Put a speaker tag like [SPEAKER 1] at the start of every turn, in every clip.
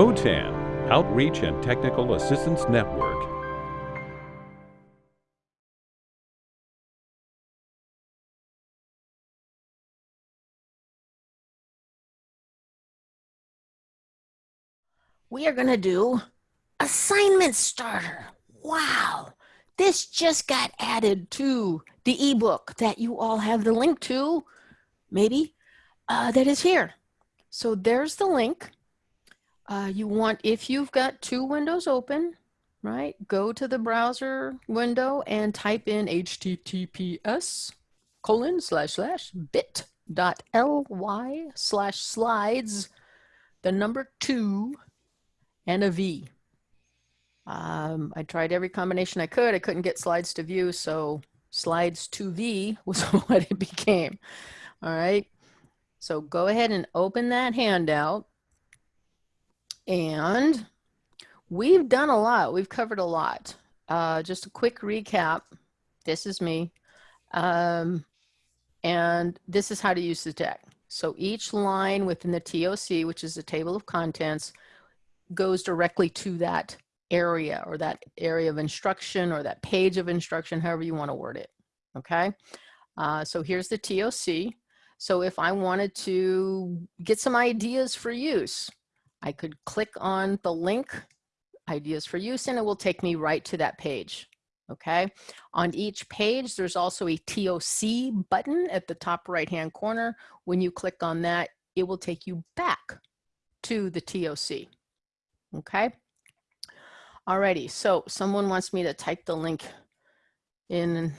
[SPEAKER 1] OTAN, Outreach and Technical Assistance Network.
[SPEAKER 2] we are going to do assignment starter. Wow. This just got added to the ebook that you all have the link to, maybe, uh, that is here. So there's the link. Uh, you want, if you've got two windows open, right, go to the browser window and type in https colon slash slash bit dot ly slash slides, the number two and a V. Um, I tried every combination I could. I couldn't get slides to view, so slides to V was what it became. All right. So go ahead and open that handout. And we've done a lot. We've covered a lot. Uh, just a quick recap. This is me. Um, and this is how to use the deck. So each line within the TOC, which is the table of contents, goes directly to that area or that area of instruction or that page of instruction, however you want to word it. Okay. Uh, so here's the TOC. So if I wanted to get some ideas for use, I could click on the link ideas for use and it will take me right to that page. Okay. On each page, there's also a TOC button at the top right hand corner. When you click on that, it will take you back to the TOC. Okay. Alrighty, so someone wants me to type the link in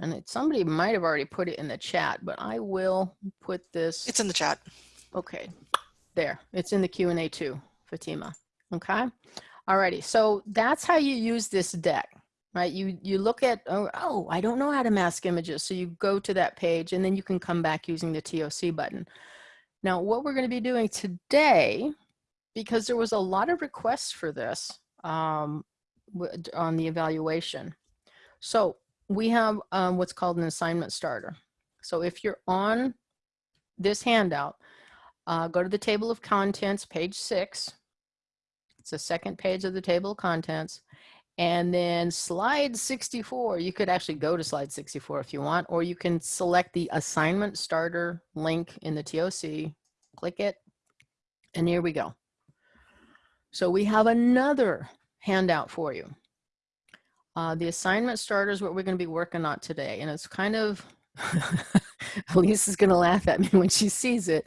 [SPEAKER 2] and it, somebody might have already put it in the chat, but I will put this.
[SPEAKER 3] It's in the chat.
[SPEAKER 2] Okay, there, it's in the Q&A too, Fatima, okay? Alrighty, so that's how you use this deck, right? You, you look at, oh, oh, I don't know how to mask images. So you go to that page and then you can come back using the TOC button. Now, what we're gonna be doing today because there was a lot of requests for this um, on the evaluation. So we have um, what's called an assignment starter. So if you're on this handout, uh, go to the table of contents, page six. It's the second page of the table of contents. And then slide 64, you could actually go to slide 64 if you want, or you can select the assignment starter link in the TOC, click it, and here we go. So we have another handout for you. Uh, the assignment starter is what we're going to be working on today. And it's kind of, Lisa's going to laugh at me when she sees it.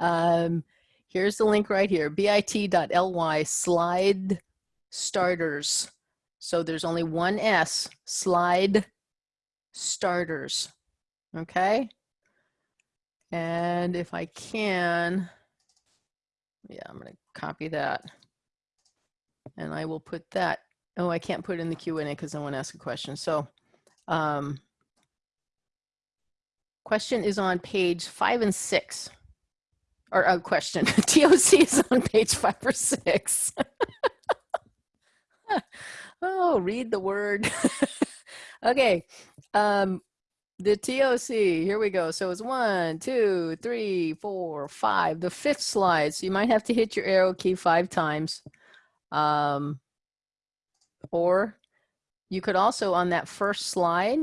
[SPEAKER 2] Um, here's the link right here, bit.ly slide starters. So there's only one S, slide starters. Okay. And if I can, yeah, I'm going to copy that and I will put that. Oh, I can't put it in the Q&A because I want to ask a question. So um, question is on page five and six. Or a uh, question, TOC is on page five or six. oh, read the word. okay, um, the TOC, here we go. So it's one, two, three, four, five. The fifth slide, so you might have to hit your arrow key five times. Um, or you could also on that first slide,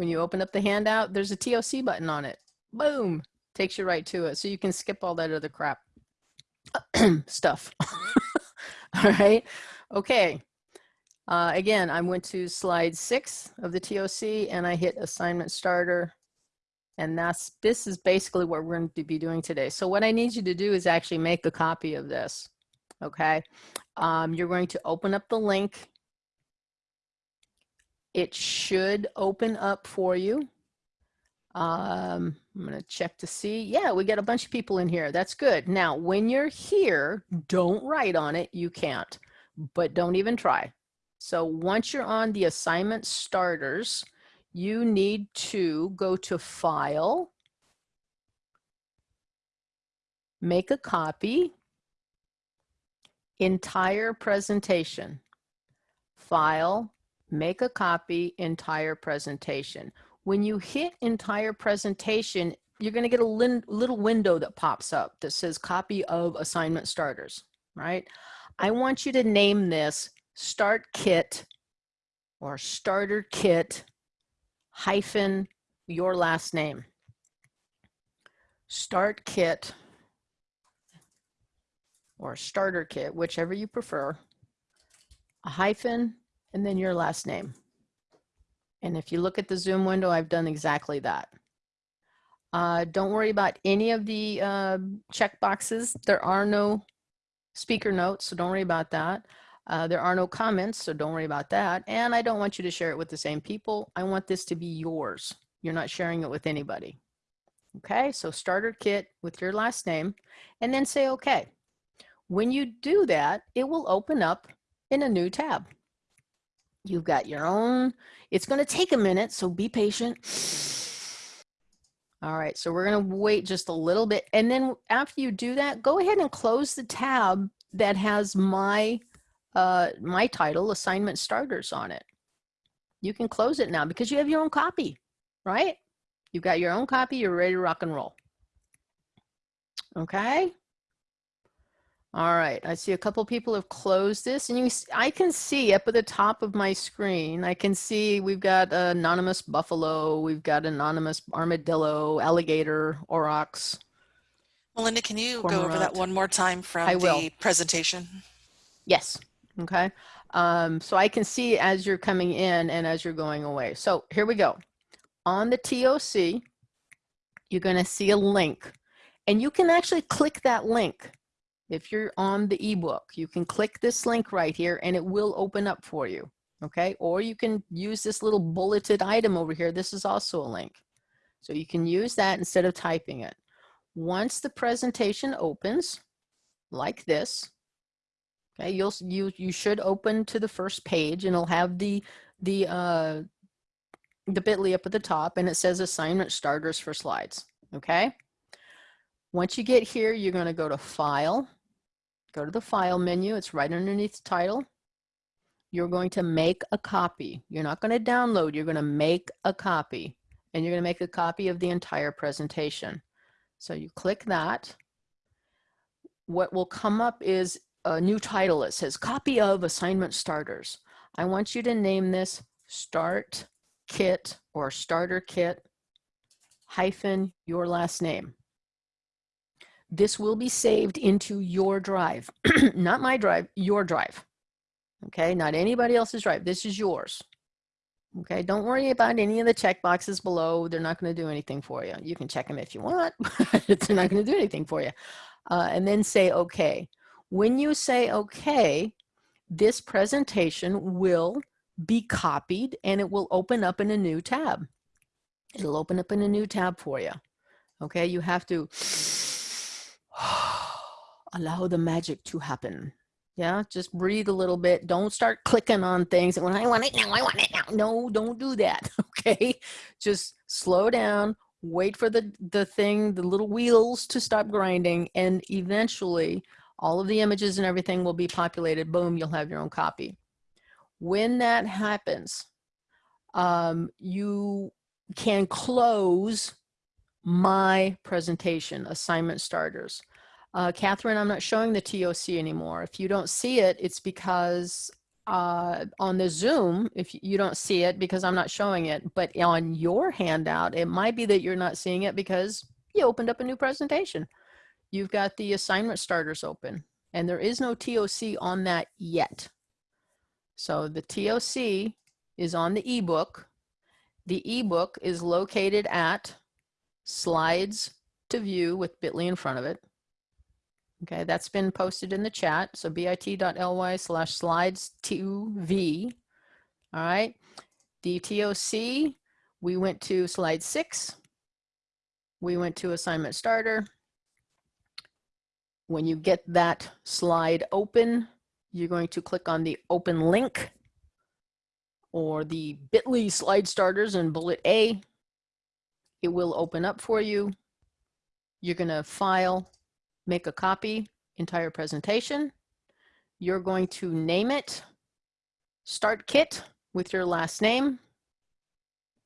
[SPEAKER 2] when you open up the handout, there's a TOC button on it. Boom, takes you right to it. So you can skip all that other crap stuff. all right, okay. Uh, again, I went to slide six of the TOC and I hit assignment starter. And that's, this is basically what we're going to be doing today. So what I need you to do is actually make a copy of this okay? Um, you're going to open up the link. It should open up for you. Um, I'm going to check to see. Yeah, we got a bunch of people in here. That's good. Now, when you're here, don't write on it. You can't, but don't even try. So once you're on the assignment starters, you need to go to file, make a copy, entire presentation. File, make a copy, entire presentation. When you hit entire presentation, you're going to get a little window that pops up that says copy of assignment starters. right? I want you to name this start kit or starter kit hyphen your last name. Start kit or starter kit, whichever you prefer, a hyphen, and then your last name. And if you look at the Zoom window, I've done exactly that. Uh, don't worry about any of the uh, check boxes. There are no speaker notes, so don't worry about that. Uh, there are no comments, so don't worry about that. And I don't want you to share it with the same people. I want this to be yours. You're not sharing it with anybody. Okay, so starter kit with your last name, and then say okay. When you do that, it will open up in a new tab. You've got your own, it's gonna take a minute, so be patient. All right, so we're gonna wait just a little bit. And then after you do that, go ahead and close the tab that has my, uh, my title, assignment starters on it. You can close it now because you have your own copy, right? You've got your own copy, you're ready to rock and roll. Okay. All right, I see a couple people have closed this and you, I can see up at the top of my screen, I can see we've got anonymous buffalo, we've got anonymous armadillo, alligator, aurochs.
[SPEAKER 3] Melinda, can you go over that one more time from
[SPEAKER 2] I will.
[SPEAKER 3] the presentation?
[SPEAKER 2] Yes, okay. Um, so I can see as you're coming in and as you're going away. So here we go. On the TOC, you're gonna see a link and you can actually click that link if you're on the ebook, you can click this link right here and it will open up for you. Okay. Or you can use this little bulleted item over here. This is also a link. So you can use that instead of typing it. Once the presentation opens like this, okay, you'll, you, you should open to the first page and it'll have the, the, uh, the bit.ly up at the top and it says assignment starters for slides. Okay. Once you get here, you're going to go to file Go to the file menu. It's right underneath title. You're going to make a copy. You're not going to download. You're going to make a copy. And you're going to make a copy of the entire presentation. So you click that. What will come up is a new title. It says copy of assignment starters. I want you to name this start kit or starter kit hyphen your last name this will be saved into your drive, not my drive, your drive. Okay, not anybody else's drive. This is yours. Okay, don't worry about any of the check boxes below. They're not going to do anything for you. You can check them if you want, but they're not going to do anything for you. Uh, and then say okay. When you say okay, this presentation will be copied and it will open up in a new tab. It'll open up in a new tab for you. Okay, you have to allow the magic to happen. Yeah, just breathe a little bit. Don't start clicking on things. And when I want it now, I want it now. No, don't do that. Okay, just slow down. Wait for the the thing, the little wheels to stop grinding, and eventually, all of the images and everything will be populated. Boom, you'll have your own copy. When that happens, um, you can close my presentation, assignment starters. Uh, Catherine, I'm not showing the TOC anymore. If you don't see it, it's because uh, on the Zoom, if you don't see it because I'm not showing it, but on your handout, it might be that you're not seeing it because you opened up a new presentation. You've got the assignment starters open and there is no TOC on that yet. So the TOC is on the ebook. The ebook is located at slides to view with bit.ly in front of it. Okay, that's been posted in the chat. So bit.ly slash slides 2v. All right, the TOC, we went to slide six. We went to assignment starter. When you get that slide open, you're going to click on the open link or the bit.ly slide starters in bullet A. It will open up for you. You're going to file make a copy, entire presentation. You're going to name it Start Kit with your last name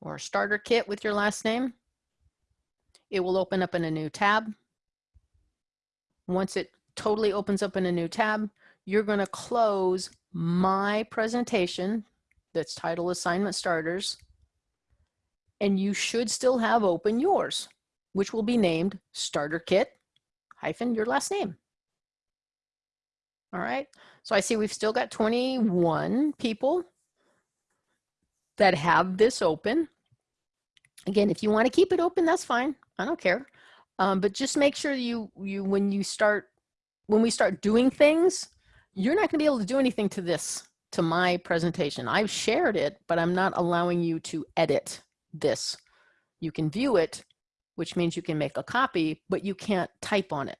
[SPEAKER 2] or Starter Kit with your last name. It will open up in a new tab. Once it totally opens up in a new tab. You're going to close my presentation that's titled Assignment Starters. And you should still have open yours, which will be named Starter Kit hyphen your last name. All right. So I see we've still got 21 people that have this open. Again, if you want to keep it open, that's fine. I don't care. Um, but just make sure you, you, when you start, when we start doing things, you're not going to be able to do anything to this, to my presentation. I've shared it, but I'm not allowing you to edit this. You can view it, which means you can make a copy, but you can't type on it.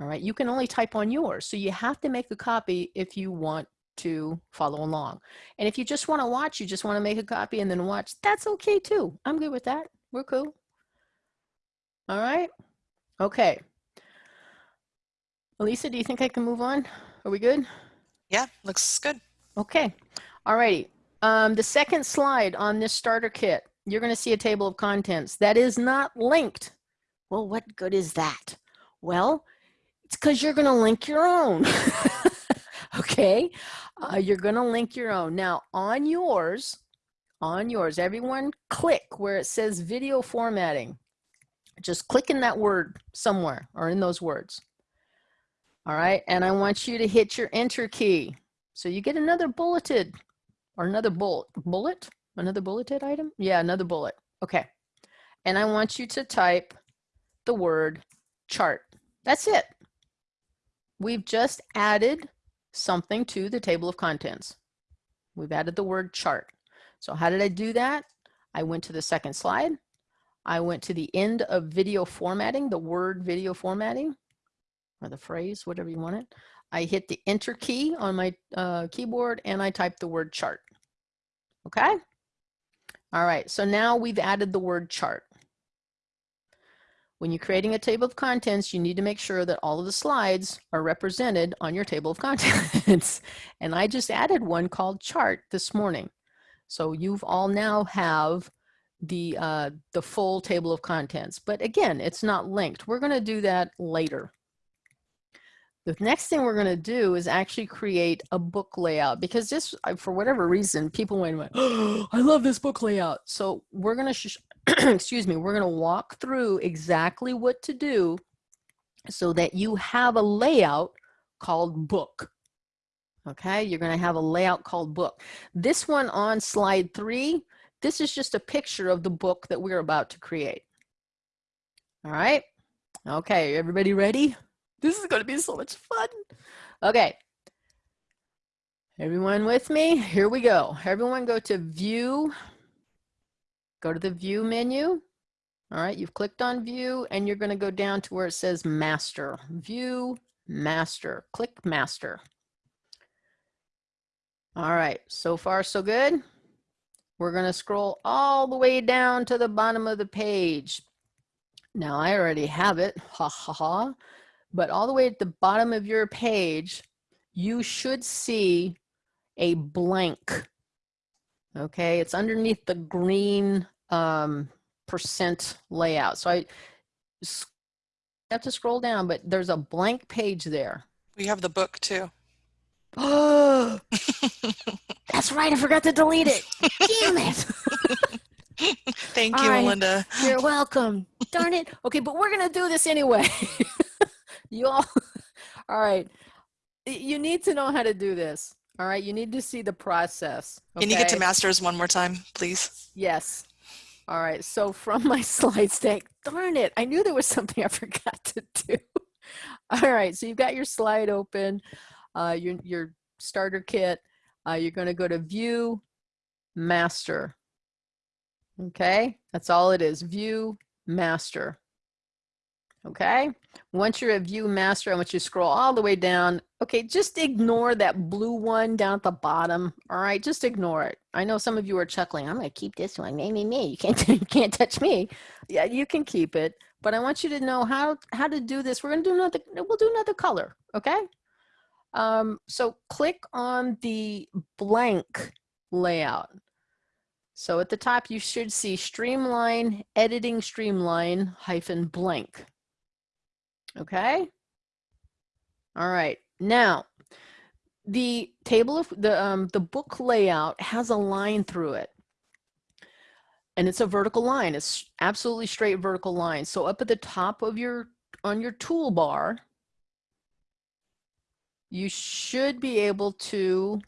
[SPEAKER 2] All right, you can only type on yours. So you have to make a copy if you want to follow along. And if you just want to watch, you just want to make a copy and then watch, that's okay too. I'm good with that. We're cool. All right. Okay. Elisa, do you think I can move on? Are we good?
[SPEAKER 3] Yeah, looks good.
[SPEAKER 2] Okay. All righty. Um, the second slide on this starter kit, you're going to see a table of contents that is not linked. Well, what good is that? Well, it's because you're going to link your own. okay. Uh, you're going to link your own. Now on yours, on yours, everyone click where it says video formatting. Just click in that word somewhere or in those words. All right. And I want you to hit your enter key. So you get another bulleted or another bullet, bullet, another bulleted item. Yeah, another bullet. Okay. And I want you to type the word chart. That's it. We've just added something to the table of contents. We've added the word chart. So how did I do that? I went to the second slide. I went to the end of video formatting, the word video formatting, or the phrase, whatever you want it. I hit the enter key on my uh, keyboard and I typed the word chart. Okay? All right, so now we've added the word chart. When you're creating a table of contents, you need to make sure that all of the slides are represented on your table of contents. and I just added one called chart this morning. So you've all now have the, uh, the full table of contents. But again, it's not linked. We're gonna do that later. The next thing we're going to do is actually create a book layout because just uh, for whatever reason, people went, oh, I love this book layout. So we're going to excuse me, we're going to walk through exactly what to do so that you have a layout called book. Okay, you're going to have a layout called book. This one on slide three, this is just a picture of the book that we're about to create. All right. Okay, everybody ready? This is going to be so much fun. Okay. Everyone with me? Here we go. Everyone go to view Go to the view menu. All right, you've clicked on view and you're gonna go down to where it says master. View, master, click master. All right, so far so good. We're gonna scroll all the way down to the bottom of the page. Now I already have it, ha ha ha. But all the way at the bottom of your page, you should see a blank. Okay, it's underneath the green um, percent layout. So I have to scroll down, but there's a blank page there.
[SPEAKER 3] We have the book too.
[SPEAKER 2] Oh, that's right. I forgot to delete it. Damn it.
[SPEAKER 3] Thank you, right. Melinda.
[SPEAKER 2] You're welcome. Darn it. Okay, but we're going to do this anyway. you all, all right. You need to know how to do this. All right. You need to see the process.
[SPEAKER 3] Okay? Can you get to masters one more time, please?
[SPEAKER 2] Yes. All right, so from my slides deck, darn it, I knew there was something I forgot to do. All right, so you've got your slide open, uh, your, your starter kit. Uh, you're gonna go to view, master. Okay, that's all it is, view, master. Okay, once you're at view master, I want you to scroll all the way down. Okay, just ignore that blue one down at the bottom. All right, just ignore it. I know some of you are chuckling. I'm gonna keep this one. Me, me, me. You can't, you can't touch me. Yeah, you can keep it. But I want you to know how how to do this. We're gonna do another. We'll do another color. Okay. Um, so click on the blank layout. So at the top, you should see streamline, editing streamline hyphen blank. Okay. All right. Now, the table of the um, the book layout has a line through it. And it's a vertical line. It's absolutely straight vertical line. So up at the top of your on your toolbar, you should be able to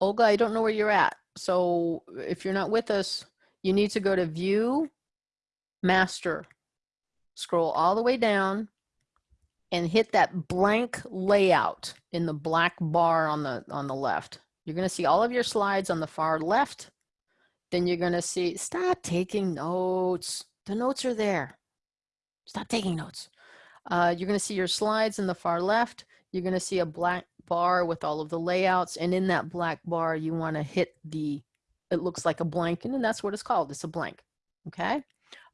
[SPEAKER 2] Olga, I don't know where you're at. So if you're not with us, you need to go to view master, scroll all the way down and hit that blank layout in the black bar on the on the left. You're going to see all of your slides on the far left. Then you're going to see, stop taking notes. The notes are there. Stop taking notes. Uh, you're going to see your slides in the far left. You're going to see a black bar with all of the layouts. And in that black bar, you want to hit the, it looks like a blank, and that's what it's called. It's a blank. Okay.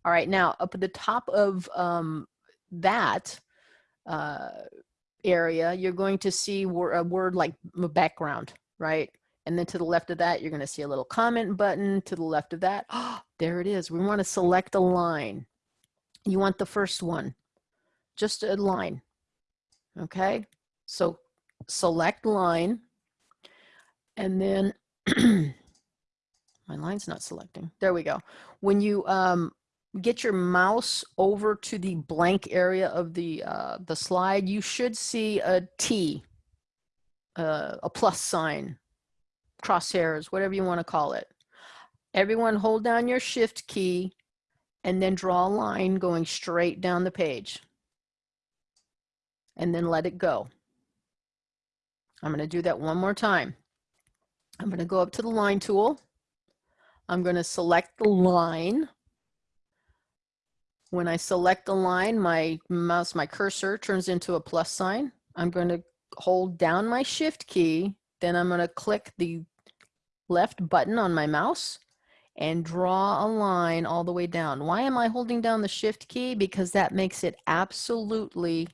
[SPEAKER 2] All right. Now, up at the top of um, that uh, area, you're going to see a word like background, right? And then to the left of that, you're going to see a little comment button. To the left of that, oh, there it is. We want to select a line. You want the first one, just a line. Okay, so select line. And then my line's not selecting. There we go. When you um, get your mouse over to the blank area of the, uh, the slide, you should see a T, uh, a plus sign, crosshairs, whatever you want to call it. Everyone hold down your shift key and then draw a line going straight down the page. And then let it go. I'm going to do that one more time. I'm going to go up to the line tool. I'm going to select the line. When I select the line, my mouse, my cursor turns into a plus sign. I'm going to hold down my shift key. Then I'm going to click the left button on my mouse and draw a line all the way down. Why am I holding down the shift key? Because that makes it absolutely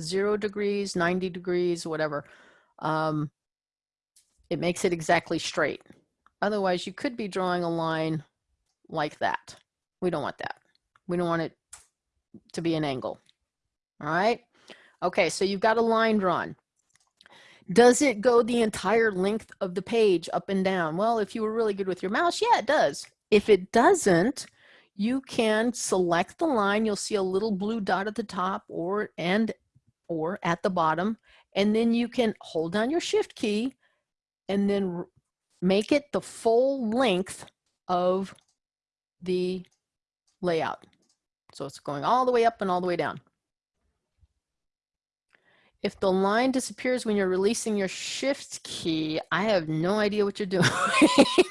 [SPEAKER 2] zero degrees, 90 degrees, whatever. Um, it makes it exactly straight. Otherwise, you could be drawing a line like that. We don't want that. We don't want it to be an angle. All right. Okay, so you've got a line drawn. Does it go the entire length of the page up and down? Well, if you were really good with your mouse, yeah, it does. If it doesn't, you can select the line. You'll see a little blue dot at the top or and or at the bottom, and then you can hold down your shift key and then make it the full length of the layout. So it's going all the way up and all the way down. If the line disappears when you're releasing your shift key, I have no idea what you're doing.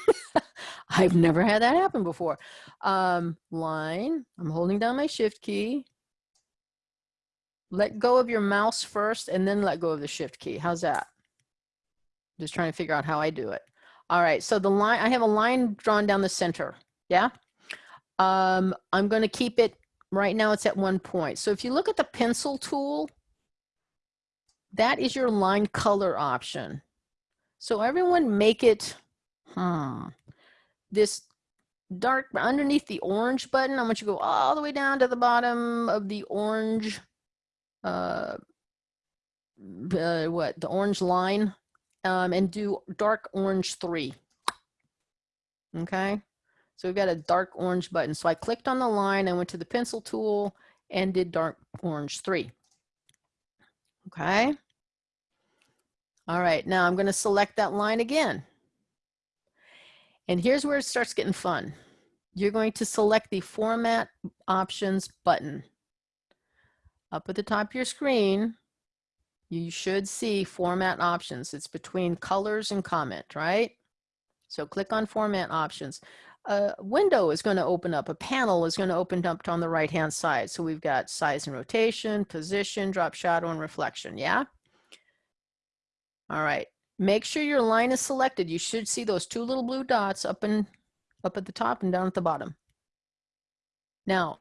[SPEAKER 2] I've never had that happen before. Um, line, I'm holding down my shift key. Let go of your mouse first and then let go of the shift key. How's that? Just trying to figure out how I do it. All right, so the line, I have a line drawn down the center, yeah? Um, I'm gonna keep it, right now it's at one point. So if you look at the pencil tool, that is your line color option. So everyone make it, hmm, this dark underneath the orange button. I want you to go all the way down to the bottom of the orange, uh, uh what, the orange line, um, and do dark orange three. Okay. So we've got a dark orange button. So I clicked on the line, I went to the pencil tool and did dark orange three. Okay. All right, now I'm gonna select that line again. And here's where it starts getting fun. You're going to select the format options button. Up at the top of your screen, you should see format options. It's between colors and comment, right? So click on format options. A window is going to open up, a panel is going to open up on the right hand side. So we've got size and rotation, position, drop shadow, and reflection, yeah? All right, make sure your line is selected. You should see those two little blue dots up and up at the top and down at the bottom. Now,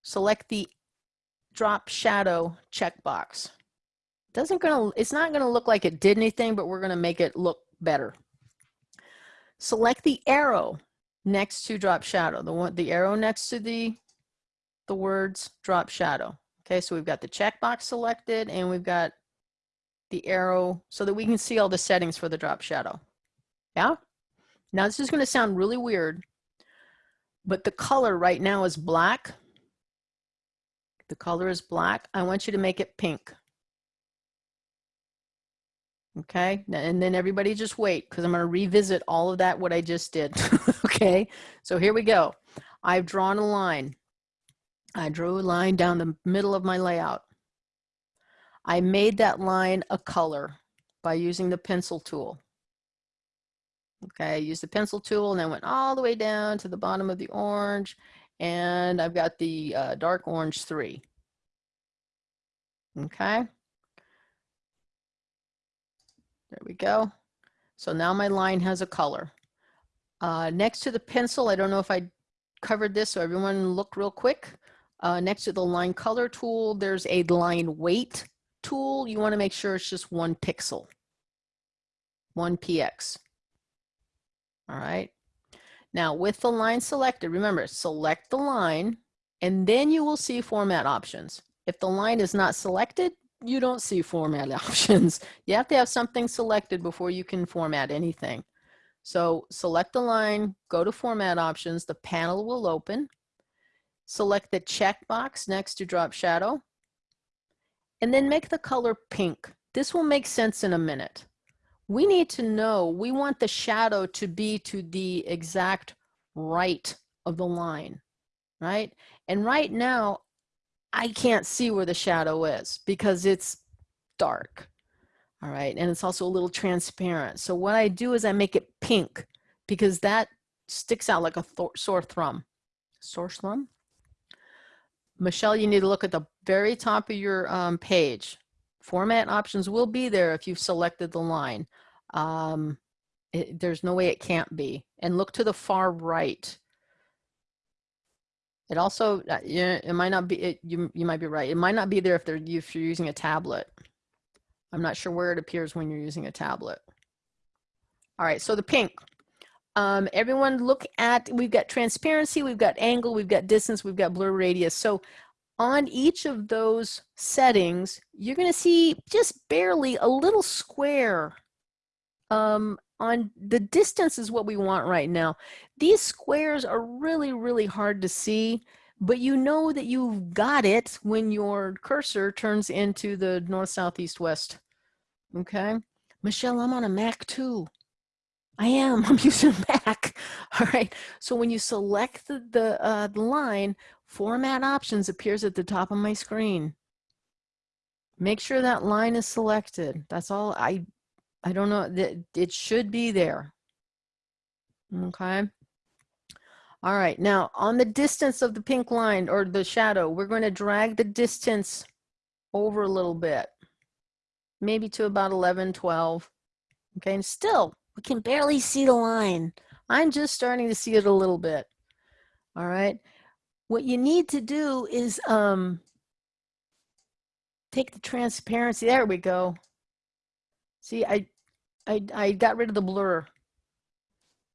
[SPEAKER 2] select the drop shadow checkbox. Doesn't gonna, it's not gonna look like it did anything, but we're gonna make it look better. Select the arrow next to drop shadow, the one, the arrow next to the, the words drop shadow. Okay, so we've got the checkbox selected and we've got the arrow so that we can see all the settings for the drop shadow. Yeah? Now this is gonna sound really weird, but the color right now is black. The color is black. I want you to make it pink. Okay, and then everybody just wait because I'm going to revisit all of that, what I just did. okay, so here we go. I've drawn a line. I drew a line down the middle of my layout. I made that line a color by using the pencil tool. Okay, I used the pencil tool and I went all the way down to the bottom of the orange and I've got the uh, dark orange three. Okay. There we go. So now my line has a color. Uh, next to the pencil, I don't know if I covered this, so everyone look real quick. Uh, next to the line color tool, there's a line weight tool. You wanna make sure it's just one pixel, one px. All right. Now with the line selected, remember, select the line and then you will see format options. If the line is not selected, you don't see format options. You have to have something selected before you can format anything. So select the line, go to format options, the panel will open. Select the checkbox next to drop shadow and then make the color pink. This will make sense in a minute. We need to know, we want the shadow to be to the exact right of the line, right? And right now, I can't see where the shadow is because it's dark. All right, and it's also a little transparent. So what I do is I make it pink because that sticks out like a th sore thumb. Sore thumb? Michelle, you need to look at the very top of your um, page. Format options will be there if you've selected the line. Um, it, there's no way it can't be. And look to the far right. It also, uh, it might not be, it, you, you might be right. It might not be there if, they're, if you're using a tablet. I'm not sure where it appears when you're using a tablet. All right, so the pink. Um, everyone look at, we've got transparency, we've got angle, we've got distance, we've got blur radius. So on each of those settings, you're gonna see just barely a little square um, on the distance is what we want right now. These squares are really, really hard to see, but you know that you've got it when your cursor turns into the north, south, east, west. Okay. Michelle, I'm on a Mac too. I am, I'm using Mac. All right. So when you select the, the, uh, line, format options appears at the top of my screen. Make sure that line is selected. That's all I I don't know, that it should be there. Okay. All right, now on the distance of the pink line or the shadow, we're going to drag the distance over a little bit, maybe to about 11, 12. Okay, and still, we can barely see the line. I'm just starting to see it a little bit. All right, what you need to do is um, take the transparency, there we go. See, I, I, I got rid of the blur.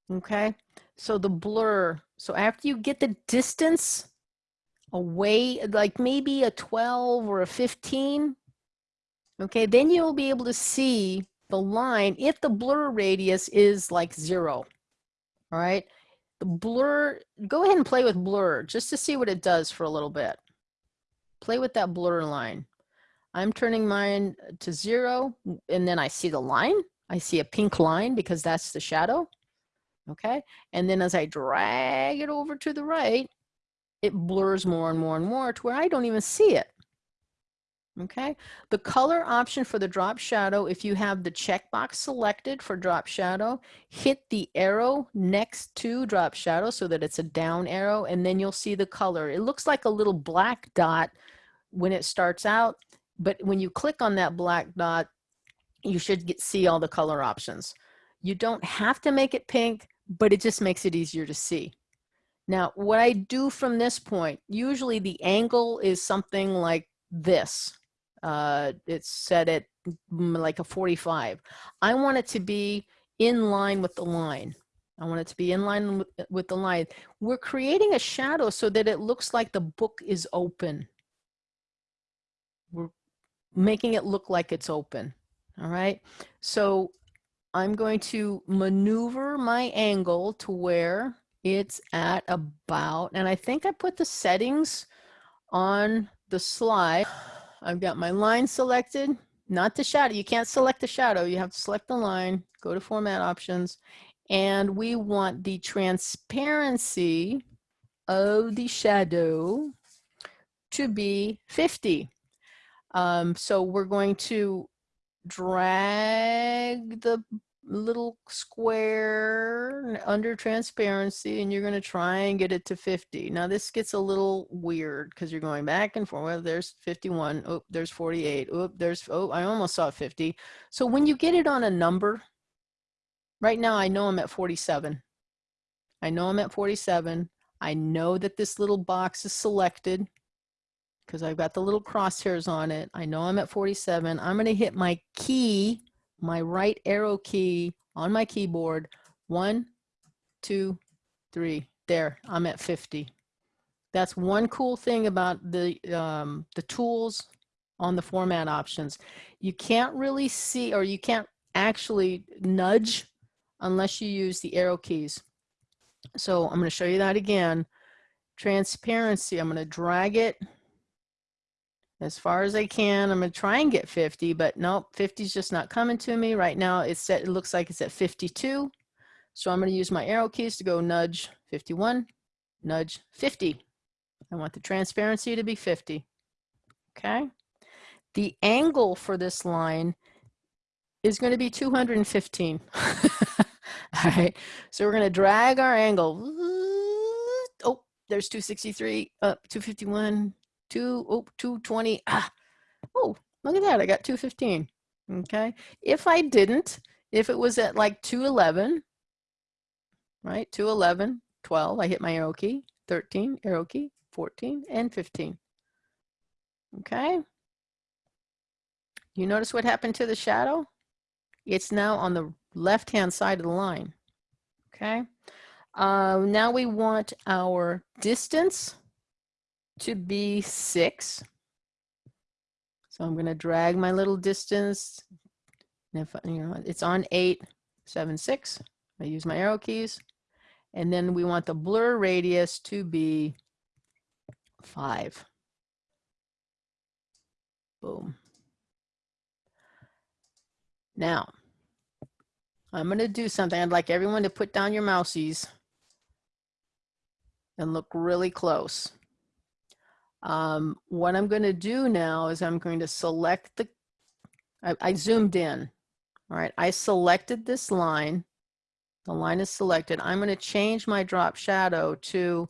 [SPEAKER 2] Okay, so the blur, so after you get the distance away, like maybe a 12 or a 15, okay, then you'll be able to see the line if the blur radius is like zero, all right? The blur, go ahead and play with blur just to see what it does for a little bit. Play with that blur line. I'm turning mine uh, to zero and then I see the line I see a pink line because that's the shadow. Okay. And then as I drag it over to the right, it blurs more and more and more to where I don't even see it. Okay. The color option for the drop shadow, if you have the checkbox selected for drop shadow, hit the arrow next to drop shadow so that it's a down arrow and then you'll see the color. It looks like a little black dot when it starts out, but when you click on that black dot, you should get, see all the color options. You don't have to make it pink, but it just makes it easier to see. Now, what I do from this point, usually the angle is something like this. Uh, it's set at like a 45. I want it to be in line with the line. I want it to be in line with, with the line. We're creating a shadow so that it looks like the book is open. we're making it look like it's open. All right. So I'm going to maneuver my angle to where it's at about, and I think I put the settings on the slide. I've got my line selected, not the shadow. You can't select the shadow. You have to select the line, go to format options, and we want the transparency of the shadow to be 50. Um, so we're going to drag the little square under transparency and you're going to try and get it to 50. Now this gets a little weird because you're going back and forth. Well, there's 51. Oh, there's 48. Oh, there's, oh, I almost saw 50. So when you get it on a number, right now I know I'm at 47. I know I'm at 47. I know that this little box is selected because I've got the little crosshairs on it. I know I'm at 47. I'm going to hit my key, my right arrow key on my keyboard. One, two, three. There, I'm at 50. That's one cool thing about the, um, the tools on the format options. You can't really see, or you can't actually nudge unless you use the arrow keys. So I'm going to show you that again. Transparency, I'm going to drag it as far as I can. I'm to try and get 50, but nope, 50 is just not coming to me. Right now it's set, it looks like it's at 52. So I'm to use my arrow keys to go nudge 51, nudge 50. I want the transparency to be 50. Okay. The angle for this line is to be 215. All right. So we're to drag our angle. Oh, there's 263, up uh, 251, two, oh, 220. Ah, oh, look at that. I got 215. Okay. If I didn't, if it was at like 211, right? 211, 12, I hit my arrow key, 13, arrow key, 14, and 15. Okay. You notice what happened to the shadow? It's now on the left-hand side of the line. Okay. Uh, now we want our distance to be six. So I'm going to drag my little distance. And if you know it's on eight, seven, six, I use my arrow keys. And then we want the blur radius to be five. Boom. Now, I'm going to do something. I'd like everyone to put down your mousies and look really close. Um, what I'm going to do now is I'm going to select the, I, I zoomed in, all right, I selected this line. The line is selected. I'm going to change my drop shadow to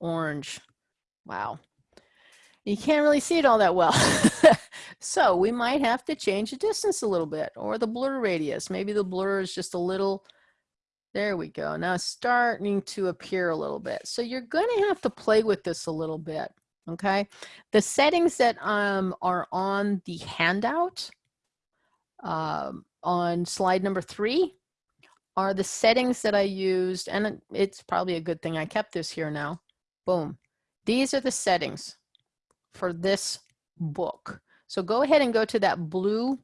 [SPEAKER 2] orange. Wow. You can't really see it all that well. so we might have to change the distance a little bit or the blur radius. Maybe the blur is just a little, there we go. Now starting to appear a little bit. So you're going to have to play with this a little bit okay? The settings that um, are on the handout um, on slide number three are the settings that I used, and it's probably a good thing I kept this here now. Boom. These are the settings for this book. So go ahead and go to that blue.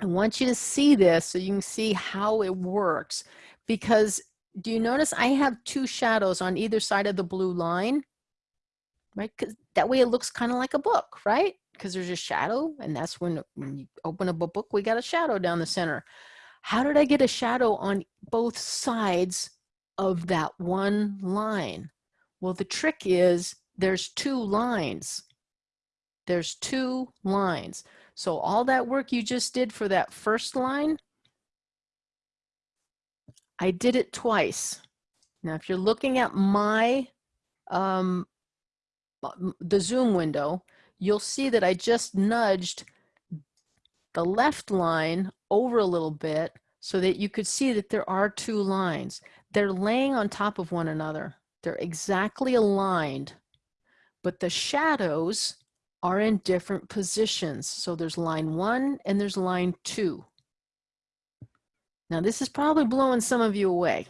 [SPEAKER 2] I want you to see this so you can see how it works because do you notice I have two shadows on either side of the blue line? Right? Because that way it looks kind of like a book, right? Because there's a shadow, and that's when, when you open up a book, we got a shadow down the center. How did I get a shadow on both sides of that one line? Well, the trick is there's two lines. There's two lines. So all that work you just did for that first line, I did it twice. Now, if you're looking at my um, the zoom window, you'll see that I just nudged the left line over a little bit so that you could see that there are two lines. They're laying on top of one another. They're exactly aligned, but the shadows are in different positions. So there's line one and there's line two. Now this is probably blowing some of you away.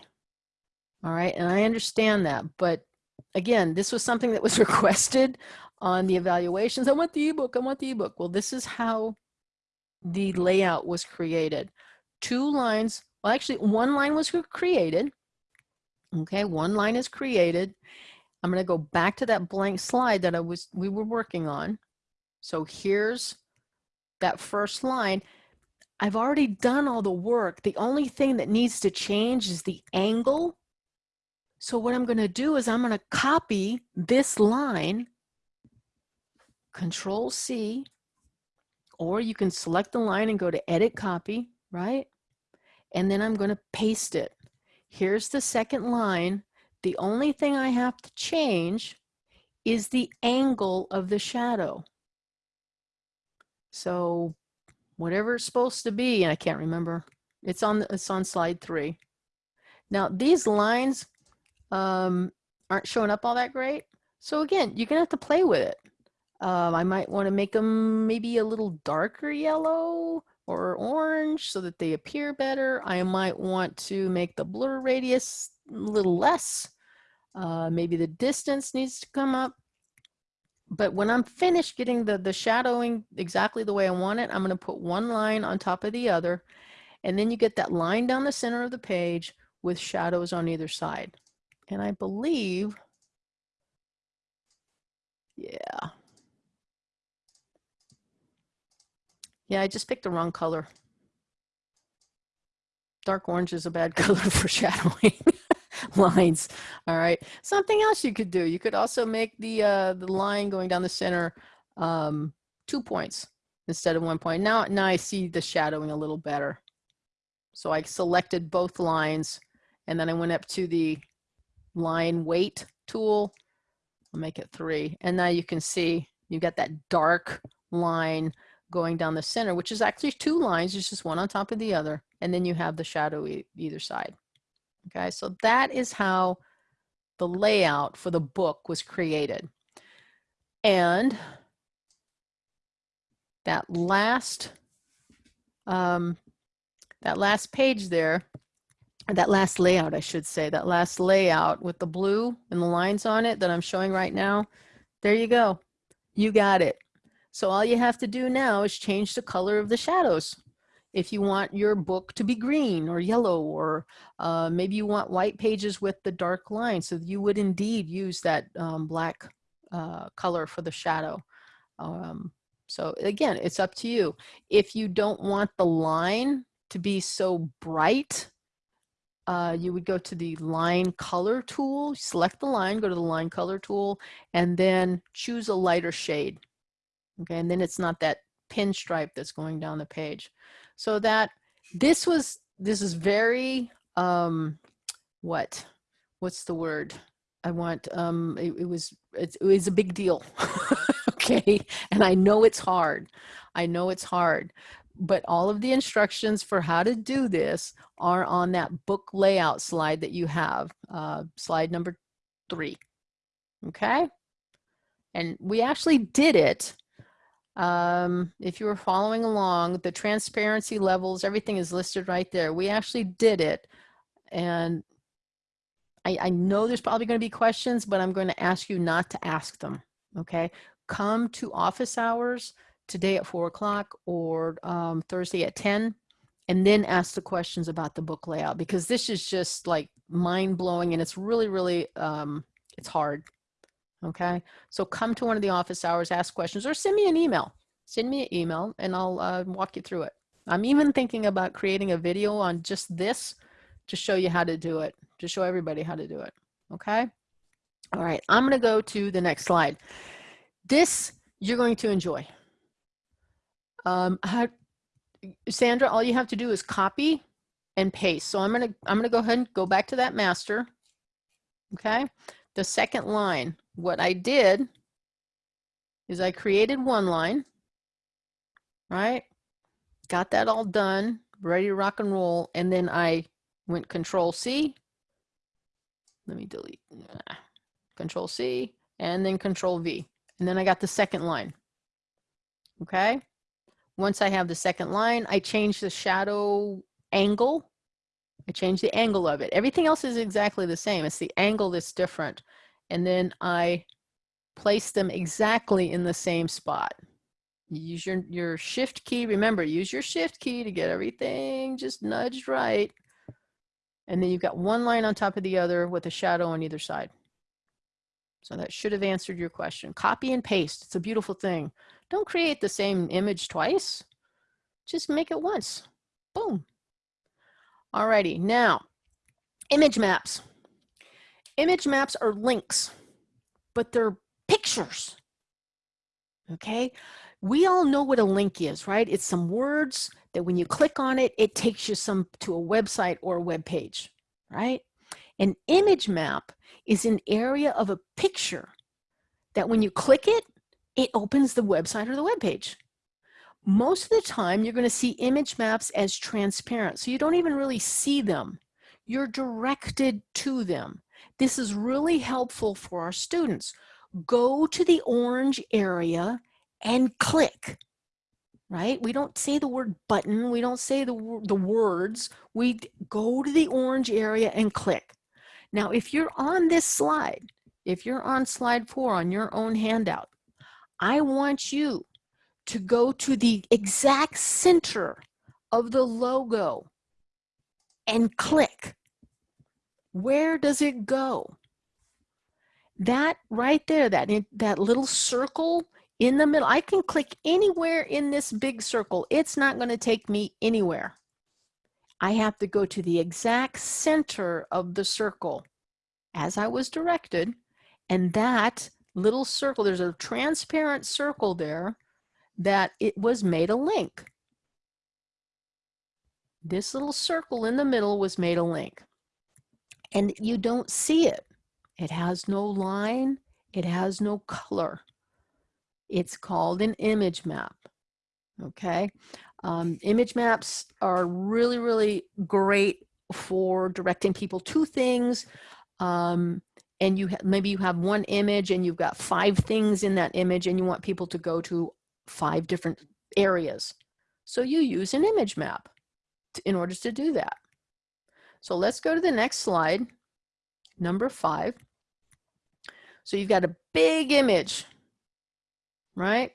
[SPEAKER 2] All right, and I understand that, but again, this was something that was requested on the evaluations. I want the ebook, I want the ebook. Well, this is how the layout was created. Two lines, well, actually one line was created. Okay, one line is created. I'm gonna go back to that blank slide that I was, we were working on. So here's that first line. I've already done all the work. The only thing that needs to change is the angle. So what I'm gonna do is I'm gonna copy this line, Control C, or you can select the line and go to edit copy, right? And then I'm gonna paste it. Here's the second line. The only thing I have to change is the angle of the shadow. So whatever it's supposed to be, and I can't remember, it's on, it's on slide three. Now these lines um, aren't showing up all that great. So again, you're gonna have to play with it. Um, I might wanna make them maybe a little darker yellow or orange so that they appear better. I might want to make the blur radius a little less. Uh, maybe the distance needs to come up but when I'm finished getting the, the shadowing exactly the way I want it, I'm to put one line on top of the other. And then you get that line down the center of the page with shadows on either side. And I believe, yeah. Yeah, I just picked the wrong color. Dark orange is a bad color for shadowing. lines. All right. Something else you could do. You could also make the uh, the line going down the center um, two points instead of one point. Now, now I see the shadowing a little better. So I selected both lines and then I went up to the line weight tool. I'll make it three. And now you can see you've got that dark line going down the center, which is actually two lines. It's just one on top of the other. And then you have the shadow e either side. Okay, so that is how the layout for the book was created. And that last um, that last page there, that last layout, I should say, that last layout with the blue and the lines on it that I'm showing right now, there you go. You got it. So all you have to do now is change the color of the shadows if you want your book to be green or yellow or uh, maybe you want white pages with the dark line so you would indeed use that um, black uh, color for the shadow um, so again it's up to you if you don't want the line to be so bright uh, you would go to the line color tool select the line go to the line color tool and then choose a lighter shade okay and then it's not that pinstripe that's going down the page so that this was, this is very, um, what, what's the word? I want, um, it, it was, it, it was a big deal. okay. And I know it's hard. I know it's hard, but all of the instructions for how to do this are on that book layout slide that you have, uh, slide number three. Okay. And we actually did it um, if you were following along, the transparency levels, everything is listed right there. We actually did it. And I, I know there's probably going to be questions, but I'm going to ask you not to ask them. Okay. Come to office hours today at four o'clock or um, Thursday at 10 and then ask the questions about the book layout because this is just like mind blowing and it's really, really, um, it's hard. Okay, so come to one of the office hours, ask questions, or send me an email. Send me an email and I'll uh, walk you through it. I'm even thinking about creating a video on just this to show you how to do it, to show everybody how to do it. Okay, all right, I'm going to go to the next slide. This you're going to enjoy. Um, how, Sandra, all you have to do is copy and paste. So I'm to I'm to go ahead and go back to that master. Okay, the second line what I did is I created one line, right? Got that all done, ready to rock and roll. And then I went control C. Let me delete, control C and then control V. And then I got the second line. Okay. Once I have the second line, I change the shadow angle. I change the angle of it. Everything else is exactly the same. It's the angle that's different and then I place them exactly in the same spot. Use your, your shift key. Remember, use your shift key to get everything just nudged right. And then you've got one line on top of the other with a shadow on either side. So that should have answered your question. Copy and paste. It's a beautiful thing. Don't create the same image twice. Just make it once. Boom. Alrighty, now, image maps. Image maps are links, but they're pictures. Okay, we all know what a link is, right? It's some words that when you click on it, it takes you some to a website or a web page, right? An image map is an area of a picture that when you click it, it opens the website or the web page. Most of the time, you're going to see image maps as transparent, so you don't even really see them. You're directed to them. This is really helpful for our students. Go to the orange area and click, right? We don't say the word button. We don't say the, the words. We go to the orange area and click. Now, if you're on this slide, if you're on slide four on your own handout, I want you to go to the exact center of the logo and click. Where does it go? That right there, that, that little circle in the middle, I can click anywhere in this big circle. It's not gonna take me anywhere. I have to go to the exact center of the circle as I was directed. And that little circle, there's a transparent circle there that it was made a link. This little circle in the middle was made a link. And you don't see it. It has no line. It has no color. It's called an image map. Okay. Um, image maps are really, really great for directing people to things. Um, and you maybe you have one image and you've got five things in that image and you want people to go to five different areas. So you use an image map in order to do that. So let's go to the next slide, number five. So you've got a big image, right?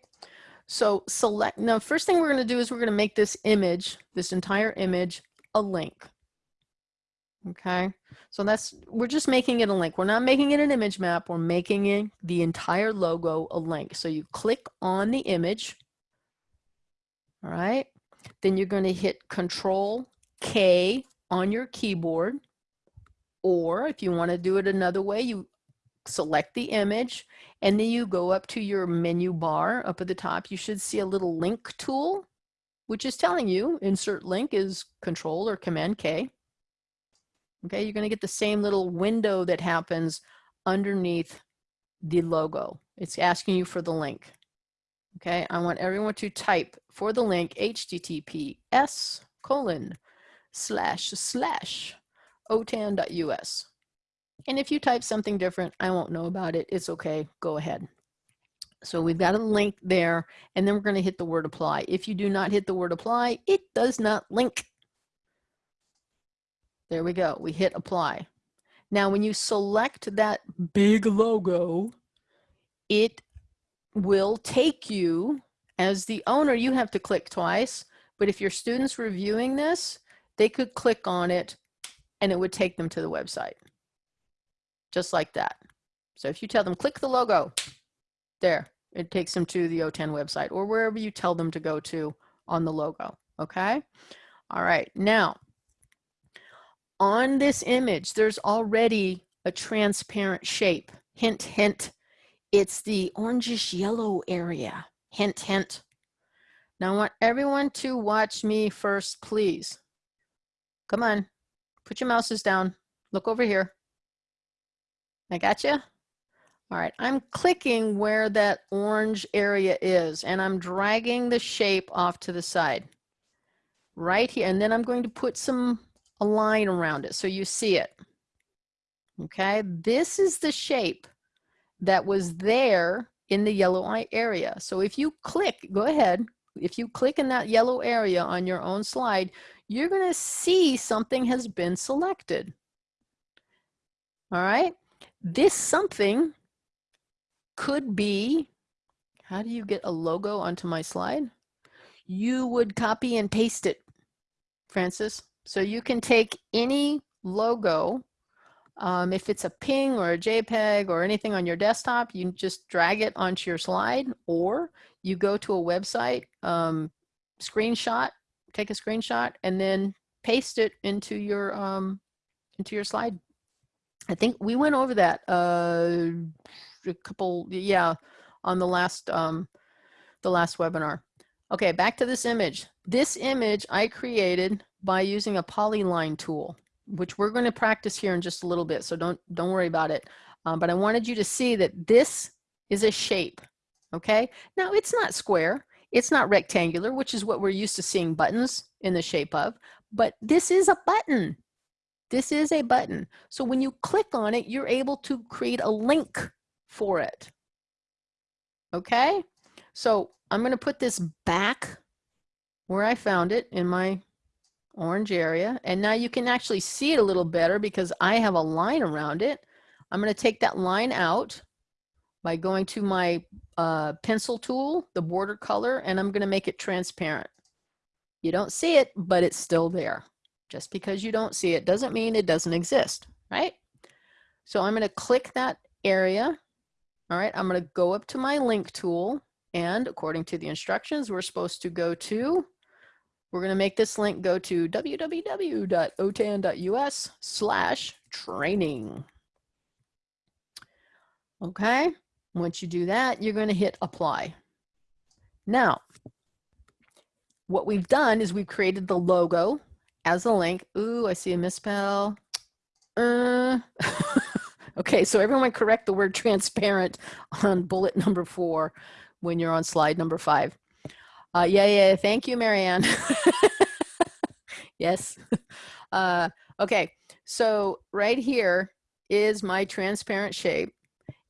[SPEAKER 2] So select, now first thing we're gonna do is we're gonna make this image, this entire image, a link. Okay, so that's, we're just making it a link. We're not making it an image map. We're making it the entire logo a link. So you click on the image, all right? Then you're gonna hit Control K on your keyboard. Or if you wanna do it another way, you select the image and then you go up to your menu bar up at the top. You should see a little link tool, which is telling you insert link is Control or Command K. Okay, you're gonna get the same little window that happens underneath the logo. It's asking you for the link. Okay, I want everyone to type for the link https colon slash slash otan.us. And if you type something different, I won't know about it. It's okay, go ahead. So we've got a link there, and then we're gonna hit the word apply. If you do not hit the word apply, it does not link. There we go. We hit apply. Now, when you select that big logo, it will take you as the owner, you have to click twice, but if your students reviewing this, they could click on it and it would take them to the website. Just like that. So if you tell them, click the logo, there, it takes them to the OTAN website or wherever you tell them to go to on the logo, okay? All right, now, on this image, there's already a transparent shape. Hint, hint, it's the orangish yellow area. Hint, hint. Now I want everyone to watch me first, please. Come on, put your mouses down. Look over here. I got you? All right, I'm clicking where that orange area is and I'm dragging the shape off to the side. Right here, and then I'm going to put some a line around it so you see it. Okay, this is the shape that was there in the yellow eye area. So if you click, go ahead, if you click in that yellow area on your own slide, you're gonna see something has been selected. All right, this something could be, how do you get a logo onto my slide? You would copy and paste it, Francis. So you can take any logo, um, if it's a ping or a JPEG or anything on your desktop, you just drag it onto your slide or you go to a website, um, screenshot, take a screenshot and then paste it into your, um, into your slide. I think we went over that uh, a couple, yeah, on the last, um, the last webinar. Okay, back to this image. This image I created by using a polyline tool, which we're going to practice here in just a little bit. So don't, don't worry about it. Um, but I wanted you to see that this is a shape. Okay. Now it's not square. It's not rectangular, which is what we're used to seeing buttons in the shape of, but this is a button. This is a button. So when you click on it, you're able to create a link for it. Okay, so I'm going to put this back where I found it in my orange area. And now you can actually see it a little better because I have a line around it. I'm going to take that line out by going to my uh, pencil tool, the border color, and I'm going to make it transparent. You don't see it, but it's still there. Just because you don't see it doesn't mean it doesn't exist, right? So I'm going to click that area. All right, I'm going to go up to my link tool. And according to the instructions, we're supposed to go to, we're going to make this link go to www.otan.us slash training. Okay, once you do that, you're going to hit apply. Now, what we've done is we've created the logo as a link. Ooh, I see a misspell. Uh. okay, so everyone correct the word transparent on bullet number four when you're on slide number five. Uh, yeah, yeah, thank you, Marianne. yes. Uh, okay, so right here is my transparent shape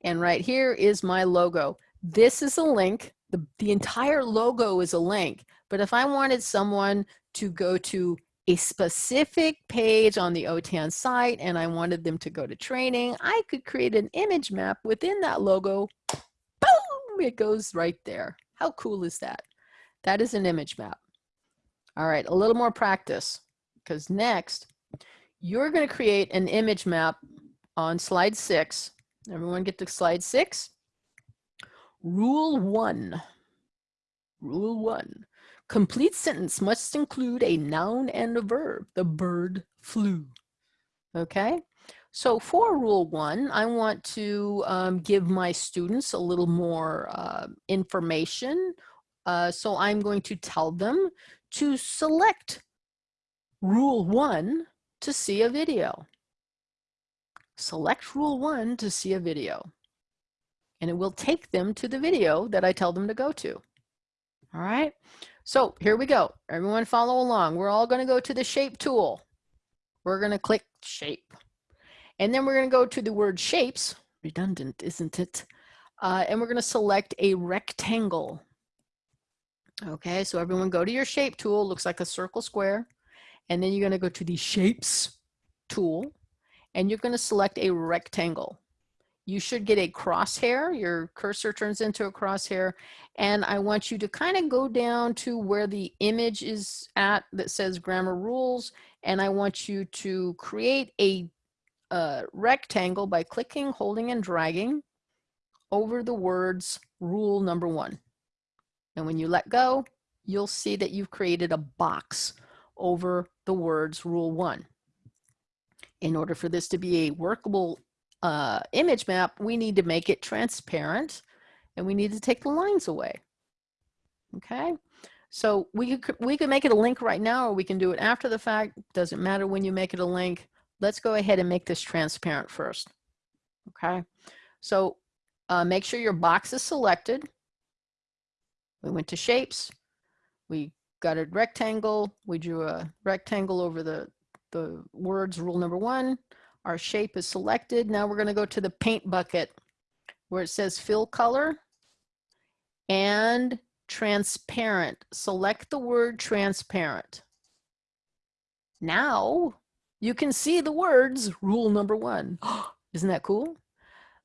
[SPEAKER 2] and right here is my logo. This is a link. The, the entire logo is a link. But if I wanted someone to go to a specific page on the OTAN site and I wanted them to go to training, I could create an image map within that logo. It goes right there. How cool is that? That is an image map. All right, a little more practice because next you're going to create an image map on slide six. Everyone get to slide six. Rule one. Rule one. Complete sentence must include a noun and a verb. The bird flew. Okay. So for rule one, I want to um, give my students a little more uh, information. Uh, so I'm going to tell them to select rule one to see a video. Select rule one to see a video. And it will take them to the video that I tell them to go to. All right. So here we go. Everyone follow along. We're all going to go to the shape tool. We're going to click shape. And then we're going to go to the word shapes. Redundant, isn't it? Uh, and we're going to select a rectangle. Okay, so everyone go to your shape tool. Looks like a circle square. And then you're going to go to the shapes tool. And you're going to select a rectangle you should get a crosshair. Your cursor turns into a crosshair. And I want you to kind of go down to where the image is at that says grammar rules. And I want you to create a, a rectangle by clicking, holding, and dragging over the words rule number one. And when you let go, you'll see that you've created a box over the words rule one. In order for this to be a workable uh, image map, we need to make it transparent and we need to take the lines away. Okay, so we could, we could make it a link right now or we can do it after the fact. Doesn't matter when you make it a link. Let's go ahead and make this transparent first. Okay, so uh, make sure your box is selected. We went to shapes. We got a rectangle. We drew a rectangle over the, the words rule number one. Our shape is selected. Now we're going to go to the paint bucket where it says fill color and transparent. Select the word transparent. Now you can see the words rule number one. Isn't that cool?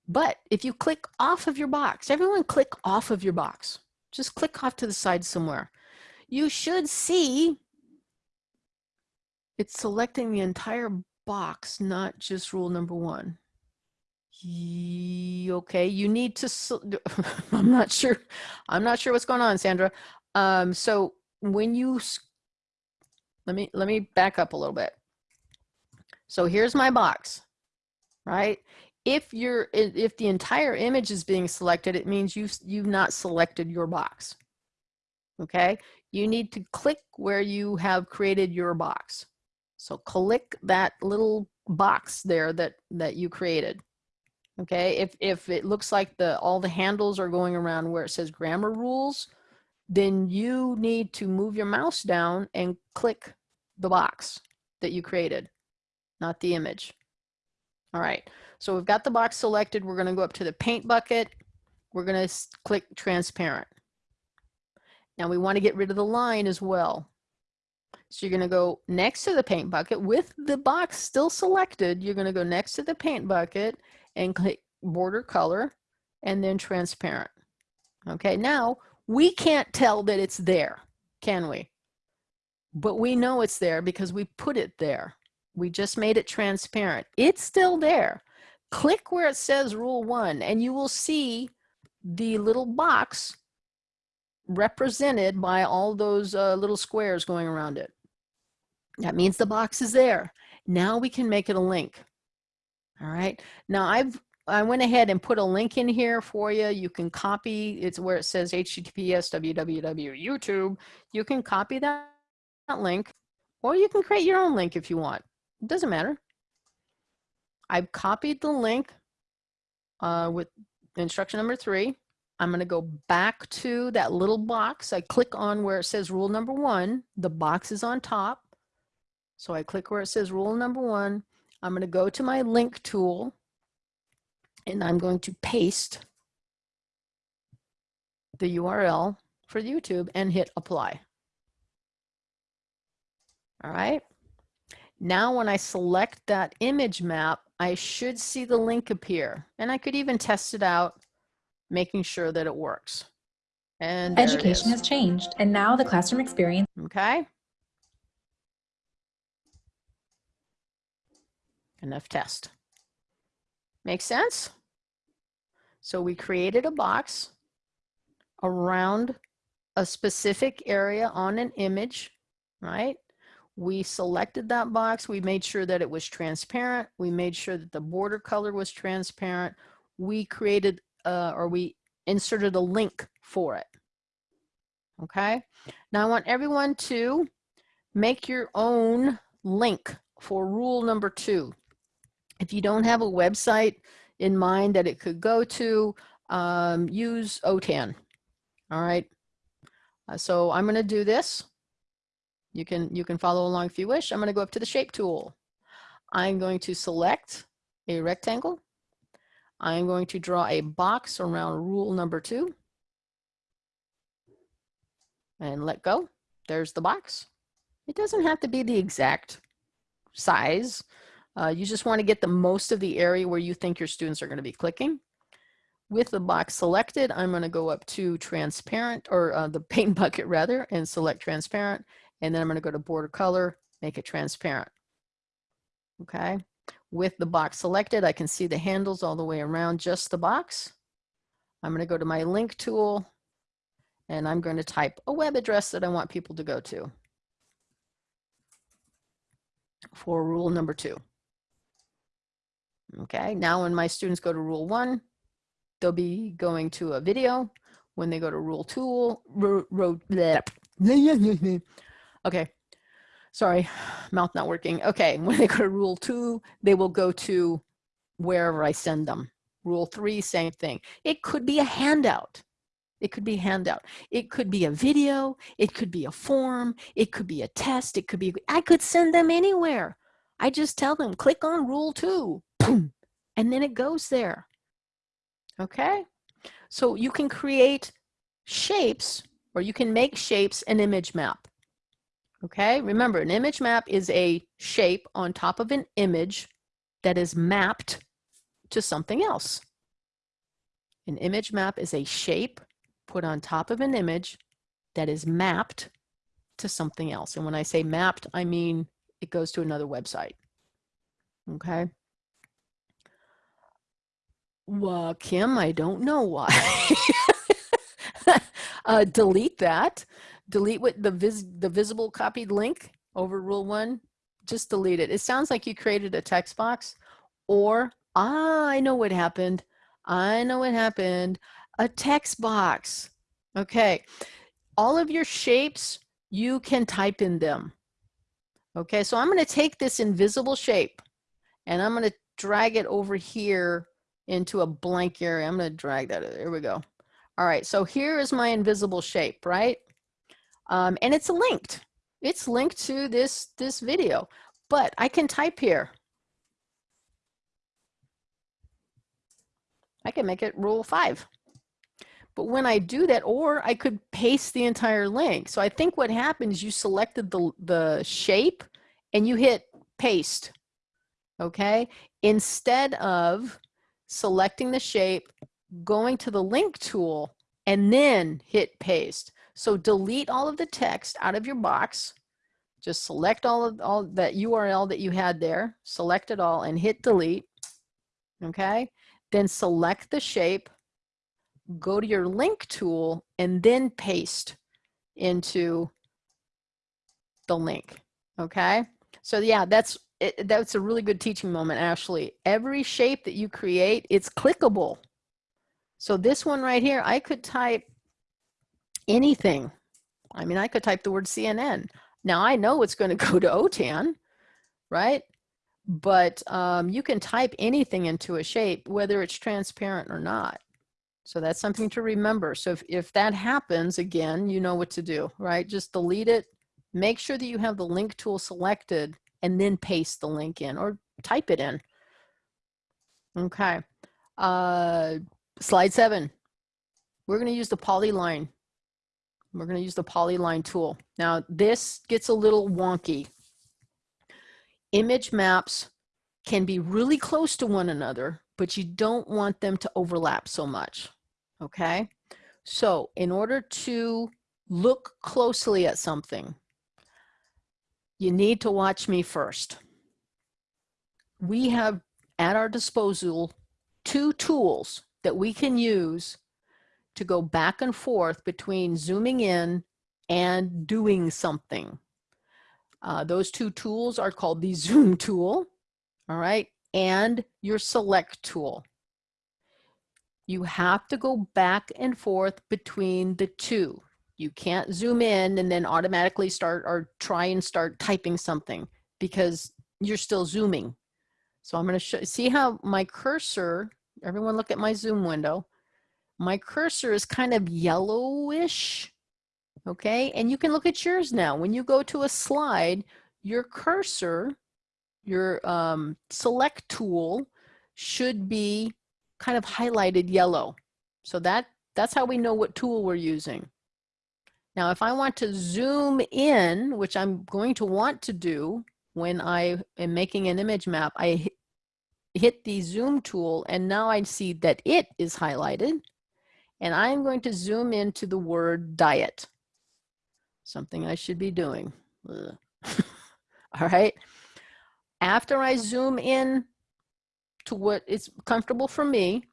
[SPEAKER 2] But if you click off of your box, everyone click off of your box. Just click off to the side somewhere. You should see it's selecting the entire box, not just rule number one. Okay, you need to, I'm not sure, I'm not sure what's going on, Sandra. Um, so when you, let me, let me back up a little bit. So here's my box, right? If you're, if the entire image is being selected, it means you've, you've not selected your box. Okay, you need to click where you have created your box. So click that little box there that, that you created. Okay, if, if it looks like the all the handles are going around where it says grammar rules, then you need to move your mouse down and click the box that you created, not the image. All right, so we've got the box selected. We're gonna go up to the paint bucket. We're gonna click transparent. Now we wanna get rid of the line as well. So you're gonna go next to the paint bucket with the box still selected. You're gonna go next to the paint bucket and click border color and then transparent. Okay, now we can't tell that it's there, can we? But we know it's there because we put it there. We just made it transparent. It's still there. Click where it says rule one and you will see the little box represented by all those uh, little squares going around it. That means the box is there. Now we can make it a link. All right. Now I've I went ahead and put a link in here for you. You can copy, it's where it says HTTPS www YouTube. You can copy that, that link or you can create your own link if you want. Doesn't matter. I've copied the link uh, with instruction number three. I'm going to go back to that little box. I click on where it says rule number one. The box is on top. So I click where it says rule number one. I'm going to go to my link tool and I'm going to paste the URL for YouTube and hit apply. All right. Now when I select that image map, I should see the link appear and I could even test it out, making sure that it works. And
[SPEAKER 4] education has changed and now the classroom experience.
[SPEAKER 2] Okay. enough test. Make sense? So we created a box around a specific area on an image, right? We selected that box. We made sure that it was transparent. We made sure that the border color was transparent. We created uh, or we inserted a link for it. Okay. Now I want everyone to make your own link for rule number two. If you don't have a website in mind that it could go to, um, use OTAN. All right. Uh, so I'm going to do this. You can, you can follow along if you wish. I'm going to go up to the shape tool. I'm going to select a rectangle. I'm going to draw a box around rule number two and let go. There's the box. It doesn't have to be the exact size. Uh, you just want to get the most of the area where you think your students are going to be clicking. With the box selected, I'm going to go up to transparent or uh, the paint bucket rather and select transparent. And then I'm going to go to border color, make it transparent. Okay. With the box selected, I can see the handles all the way around just the box. I'm going to go to my link tool and I'm going to type a web address that I want people to go to for rule number two. Okay, now when my students go to rule one, they'll be going to a video. When they go to rule ro, ro, okay, sorry, mouth not working. Okay, when they go to rule two, they will go to wherever I send them. Rule three, same thing. It could be a handout. It could be a handout. It could be a video. It could be a form. It could be a test. It could be, I could send them anywhere. I just tell them, click on rule two boom, and then it goes there. Okay, so you can create shapes or you can make shapes an image map. Okay, remember an image map is a shape on top of an image that is mapped to something else. An image map is a shape put on top of an image that is mapped to something else. And when I say mapped, I mean it goes to another website. Okay. Well, Kim, I don't know why. uh, delete that. Delete what the vis the visible copied link over rule one. Just delete it. It sounds like you created a text box or ah, I know what happened. I know what happened. A text box. Okay. All of your shapes, you can type in them. Okay, so I'm going to take this invisible shape and I'm going to drag it over here into a blank area. I'm going to drag that. There we go. All right, so here is my invisible shape, right? Um, and it's linked. It's linked to this, this video, but I can type here. I can make it rule five. But when I do that, or I could paste the entire link. So I think what happens, you selected the, the shape and you hit paste, okay? Instead of selecting the shape, going to the link tool, and then hit paste. So delete all of the text out of your box. Just select all of all that URL that you had there, select it all and hit delete, okay? Then select the shape, go to your link tool and then paste into the link, okay? So yeah, that's it, that's a really good teaching moment, Ashley. Every shape that you create, it's clickable. So this one right here, I could type anything. I mean, I could type the word CNN. Now I know it's going to go to OTAN, right? But um, you can type anything into a shape, whether it's transparent or not. So that's something to remember. So if, if that happens again, you know what to do, right? Just delete it. Make sure that you have the link tool selected and then paste the link in or type it in. Okay. Uh, slide seven. We're going to use the polyline. We're going to use the polyline tool. Now this gets a little wonky. Image maps can be really close to one another, but you don't want them to overlap so much. Okay. So in order to look closely at something, you need to watch me first. We have at our disposal two tools that we can use to go back and forth between zooming in and doing something. Uh, those two tools are called the zoom tool, all right, and your select tool. You have to go back and forth between the two. You can't zoom in and then automatically start or try and start typing something because you're still zooming. So I'm going to show, see how my cursor, everyone look at my zoom window. My cursor is kind of yellowish. Okay. And you can look at yours now. When you go to a slide, your cursor, your um, select tool should be kind of highlighted yellow. So that that's how we know what tool we're using. Now, if I want to zoom in, which I'm going to want to do when I am making an image map, I hit the zoom tool and now I see that it is highlighted and I'm going to zoom into the word diet. Something I should be doing. All right. After I zoom in to what is comfortable for me,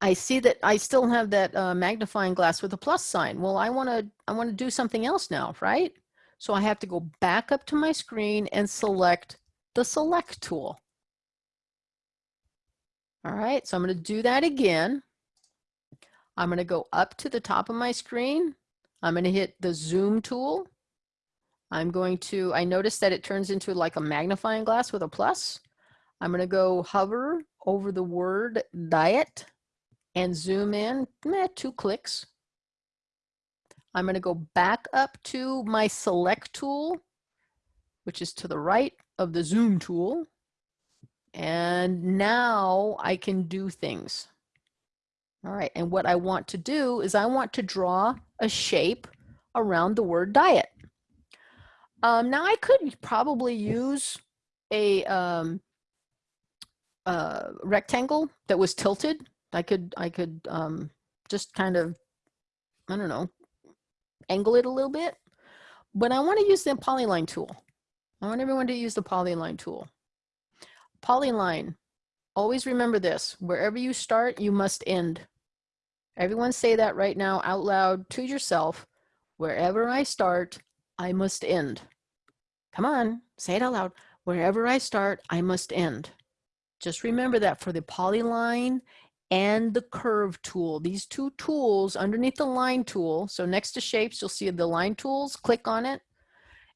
[SPEAKER 2] I see that I still have that uh, magnifying glass with a plus sign. Well, I want to I want to do something else now, right? So I have to go back up to my screen and select the select tool. All right, so I'm going to do that again. I'm going to go up to the top of my screen. I'm going to hit the zoom tool. I'm going to, I notice that it turns into like a magnifying glass with a plus. I'm going to go hover over the word diet and zoom in, eh, two clicks. I'm going to go back up to my select tool, which is to the right of the zoom tool. And now I can do things. All right, and what I want to do is I want to draw a shape around the word diet. Um, now I could probably use a um, rectangle that was tilted I could, I could um, just kind of, I don't know, angle it a little bit. But I want to use the polyline tool. I want everyone to use the polyline tool. Polyline, always remember this, wherever you start, you must end. Everyone say that right now out loud to yourself. Wherever I start, I must end. Come on, say it out loud. Wherever I start, I must end. Just remember that for the polyline and the curve tool. These two tools underneath the line tool. So next to shapes, you'll see the line tools. Click on it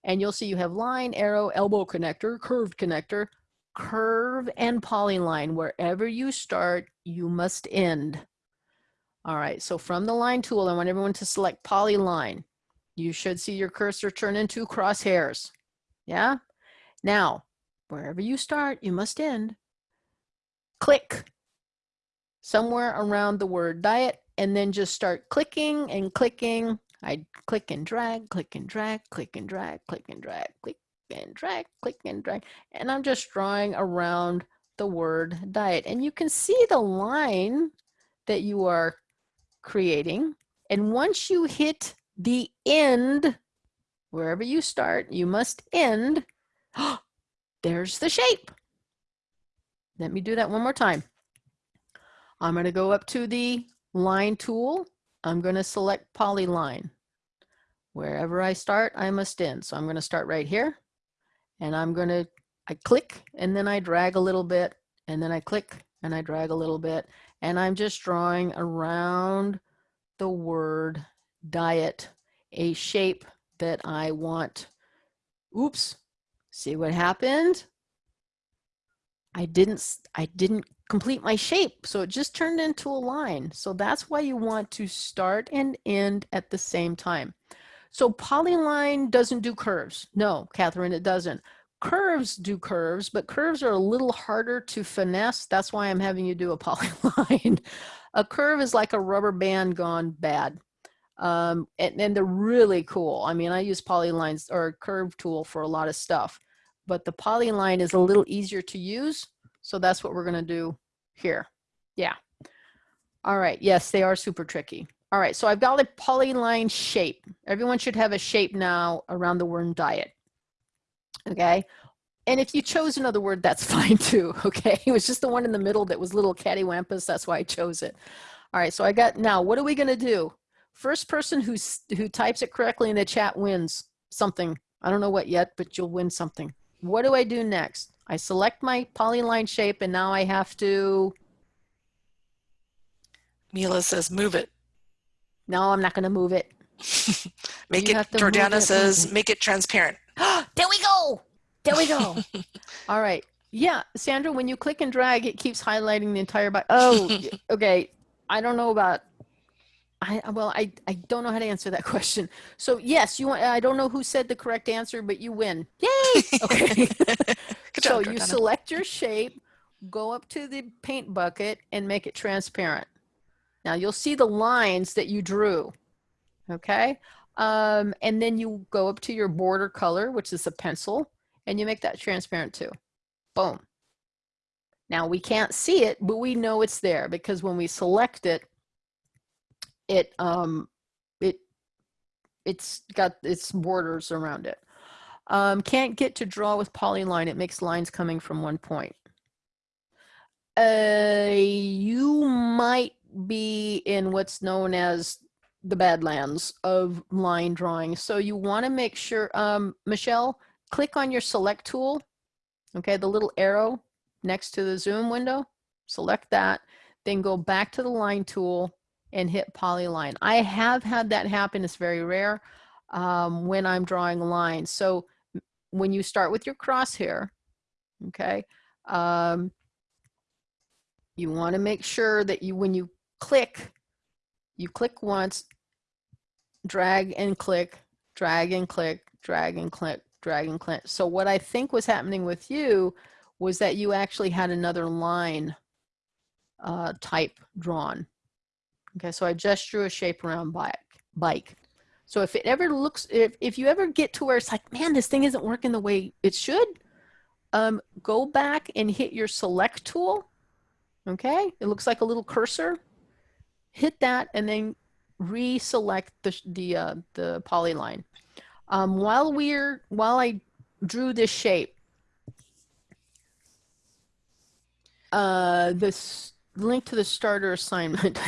[SPEAKER 2] and you'll see you have line, arrow, elbow connector, curved connector, curve and polyline. Wherever you start, you must end. All right, so from the line tool, I want everyone to select polyline. You should see your cursor turn into crosshairs. Yeah? Now, wherever you start, you must end. Click somewhere around the word diet and then just start clicking and clicking. I click and drag, click and drag, click and drag, click and drag, click and drag, click and drag. And I'm just drawing around the word diet. And you can see the line that you are creating. And once you hit the end, wherever you start, you must end. There's the shape. Let me do that one more time. I'm going to go up to the line tool. I'm going to select polyline. Wherever I start, I must end. So I'm going to start right here and I'm going to, I click and then I drag a little bit and then I click and I drag a little bit and I'm just drawing around the word diet, a shape that I want. Oops, see what happened? I didn't, I didn't complete my shape. So it just turned into a line. So that's why you want to start and end at the same time. So polyline doesn't do curves. No, Catherine, it doesn't. Curves do curves, but curves are a little harder to finesse. That's why I'm having you do a polyline. a curve is like a rubber band gone bad. Um, and, and they're really cool. I mean, I use polylines or curve tool for a lot of stuff, but the polyline is a little easier to use. So that's what we're going to do here. Yeah. All right. Yes, they are super tricky. All right. So I've got a polyline shape. Everyone should have a shape now around the word diet. Okay. And if you chose another word, that's fine too. Okay. It was just the one in the middle that was little cattywampus. That's why I chose it. All right. So I got now, what are we going to do? First person who's, who types it correctly in the chat wins something. I don't know what yet, but you'll win something. What do I do next? I select my polyline shape and now I have to.
[SPEAKER 3] Mila says move it.
[SPEAKER 2] No, I'm not going to move it.
[SPEAKER 3] make you it, Jordana it, says, make it transparent.
[SPEAKER 2] there we go. There we go. All right. Yeah, Sandra, when you click and drag, it keeps highlighting the entire body. Oh, okay. I don't know about I, well, I, I don't know how to answer that question. So yes, you want, I don't know who said the correct answer, but you win. Yay! Okay. so you select your shape, go up to the paint bucket and make it transparent. Now you'll see the lines that you drew. Okay. Um, and then you go up to your border color, which is a pencil, and you make that transparent too. Boom. Now we can't see it, but we know it's there because when we select it, it um it it's got its borders around it um, can't get to draw with polyline it makes lines coming from one point uh, you might be in what's known as the badlands of line drawing so you want to make sure um, Michelle click on your select tool okay the little arrow next to the zoom window select that then go back to the line tool and hit polyline. I have had that happen. It's very rare um, when I'm drawing lines. So when you start with your crosshair, okay, um, you want to make sure that you, when you click, you click once, drag and click, drag and click, drag and click, drag and click. So what I think was happening with you was that you actually had another line uh, type drawn. Okay, so I just drew a shape around bike. bike. So if it ever looks, if, if you ever get to where it's like, man, this thing isn't working the way it should, um, go back and hit your select tool Okay, it looks like a little cursor. Hit that and then reselect the the uh, the polyline. Um, while we're while I drew this shape, uh, this link to the starter assignment.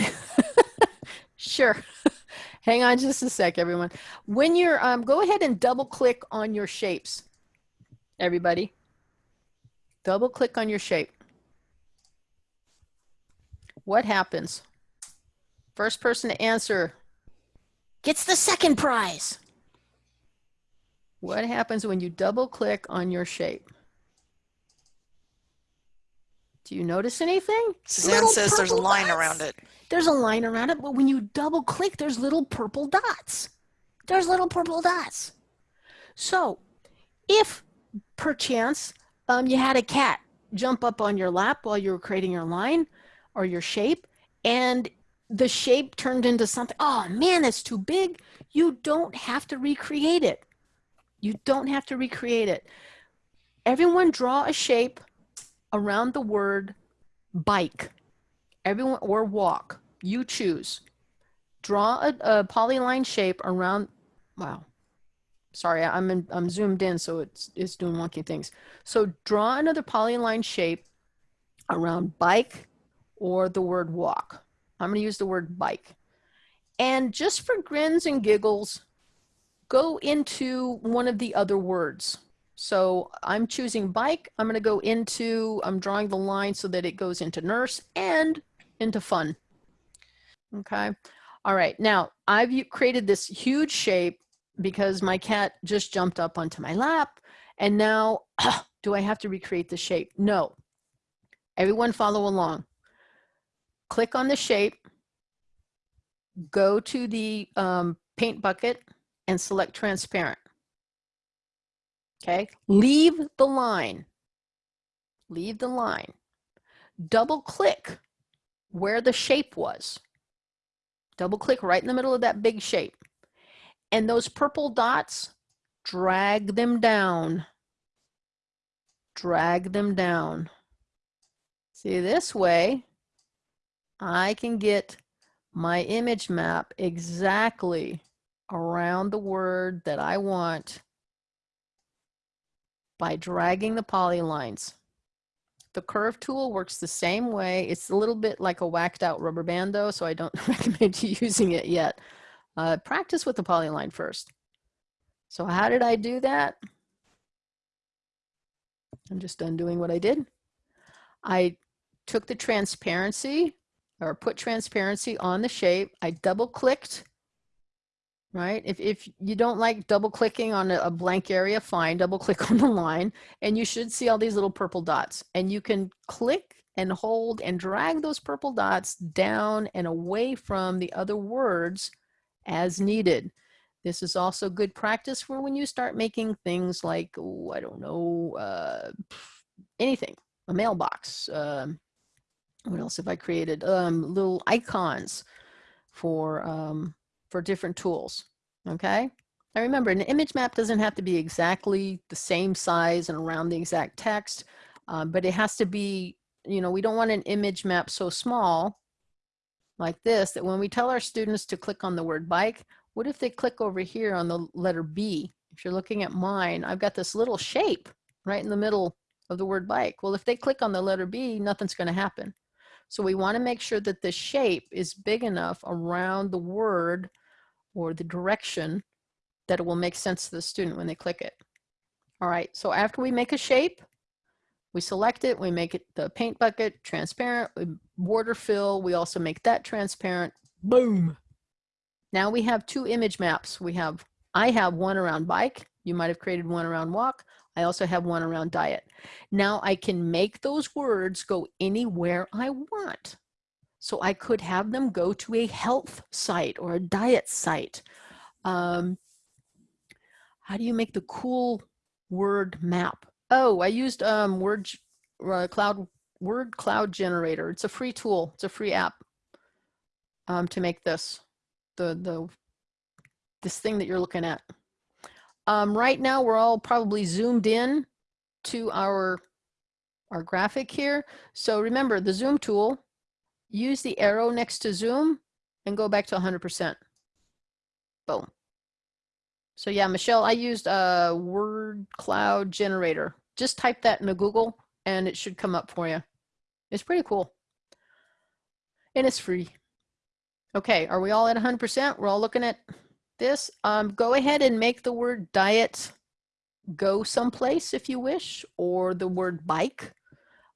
[SPEAKER 2] sure. Hang on just a sec, everyone. When you're, um, go ahead and double click on your shapes, everybody. Double click on your shape. What happens? First person to answer gets the second prize. What happens when you double click on your shape? Do you notice anything?
[SPEAKER 3] Suzanne says there's a line
[SPEAKER 2] dots.
[SPEAKER 3] around it.
[SPEAKER 2] There's a line around it, but when you double click, there's little purple dots. There's little purple dots. So if perchance um, you had a cat jump up on your lap while you were creating your line or your shape, and the shape turned into something, oh man, that's too big, you don't have to recreate it. You don't have to recreate it. Everyone draw a shape around the word bike. Everyone, or walk, you choose. Draw a, a polyline shape around, wow. Sorry, I'm, in, I'm zoomed in, so it's, it's doing wonky things. So draw another polyline shape around bike or the word walk. I'm gonna use the word bike. And just for grins and giggles, go into one of the other words. So I'm choosing bike. I'm going to go into, I'm drawing the line so that it goes into nurse and into fun. Okay. All right. Now I've created this huge shape because my cat just jumped up onto my lap. And now do I have to recreate the shape? No. Everyone follow along. Click on the shape, go to the um, paint bucket and select transparent. Okay, leave the line. Leave the line. Double click where the shape was. Double click right in the middle of that big shape. And those purple dots, drag them down. Drag them down. See, this way, I can get my image map exactly around the word that I want by dragging the polylines. The curve tool works the same way. It's a little bit like a whacked out rubber band though, so I don't recommend you using it yet. Uh, practice with the polyline first. So how did I do that? I'm just undoing what I did. I took the transparency or put transparency on the shape. I double clicked right? If, if you don't like double clicking on a, blank area, fine, double click on the line and you should see all these little purple dots and you can click and hold and drag those purple dots down and away from the other words as needed. This is also good practice for when you start making things like, oh, I don't know, uh, anything, a mailbox. Um, what else have I created? Um, little icons for um, for different tools, okay? Now remember, an image map doesn't have to be exactly the same size and around the exact text, um, but it has to be, you know, we don't want an image map so small like this that when we tell our students to click on the word bike, what if they click over here on the letter B? If you're looking at mine, I've got this little shape right in the middle of the word bike. Well, if they click on the letter B, nothing's going to happen. So we want to make sure that the shape is big enough around the word or the direction that it will make sense to the student when they click it. All right, so after we make a shape, we select it, we make it the paint bucket transparent, we border fill, we also make that transparent, boom. Now we have two image maps. We have, I have one around bike, you might have created one around walk, I also have one around diet. Now I can make those words go anywhere I want. So I could have them go to a health site or a diet site. Um, how do you make the cool word map? Oh, I used um, word uh, cloud word cloud generator. It's a free tool. It's a free app um, to make this the the this thing that you're looking at. Um, right now, we're all probably zoomed in to our our graphic here. So remember the zoom tool, use the arrow next to zoom and go back to 100%. Boom. So yeah, Michelle, I used a word cloud generator. Just type that into Google and it should come up for you. It's pretty cool. And it's free. Okay, are we all at 100%? We're all looking at this. Um, go ahead and make the word diet go someplace if you wish, or the word bike.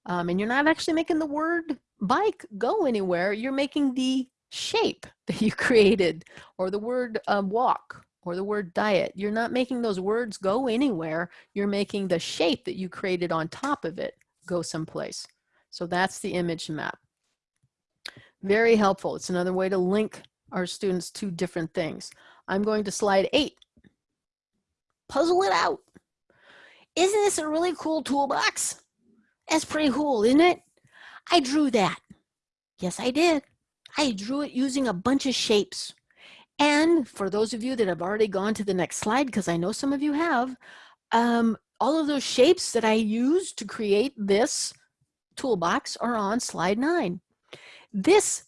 [SPEAKER 2] Um, and you're not actually making the word bike go anywhere. You're making the shape that you created, or the word um, walk, or the word diet. You're not making those words go anywhere. You're making the shape that you created on top of it go someplace. So that's the image map. Very helpful. It's another way to link our students to different things. I'm going to slide eight. Puzzle it out. Isn't this a really cool toolbox? That's pretty cool, isn't it? I drew that. Yes, I did. I drew it using a bunch of shapes. And for those of you that have already gone to the next slide, because I know some of you have, um, all of those shapes that I used to create this toolbox are on slide nine. This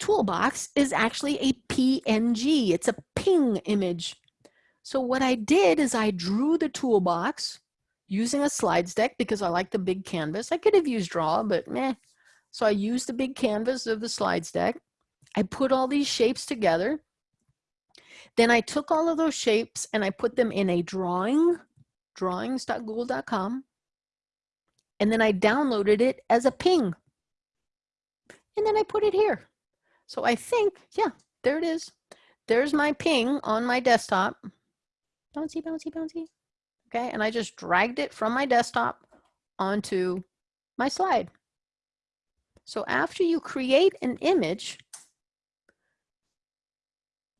[SPEAKER 2] toolbox is actually a PNG. It's a ping image. So what I did is I drew the toolbox using a slides deck because I like the big canvas. I could have used draw, but meh. So I used the big canvas of the slides deck. I put all these shapes together then I took all of those shapes and I put them in a drawing, drawings.google.com, and then I downloaded it as a ping. And then I put it here. So I think, yeah, there it is. There's my ping on my desktop. Bouncy, bouncy, bouncy. Okay, and I just dragged it from my desktop onto my slide. So after you create an image,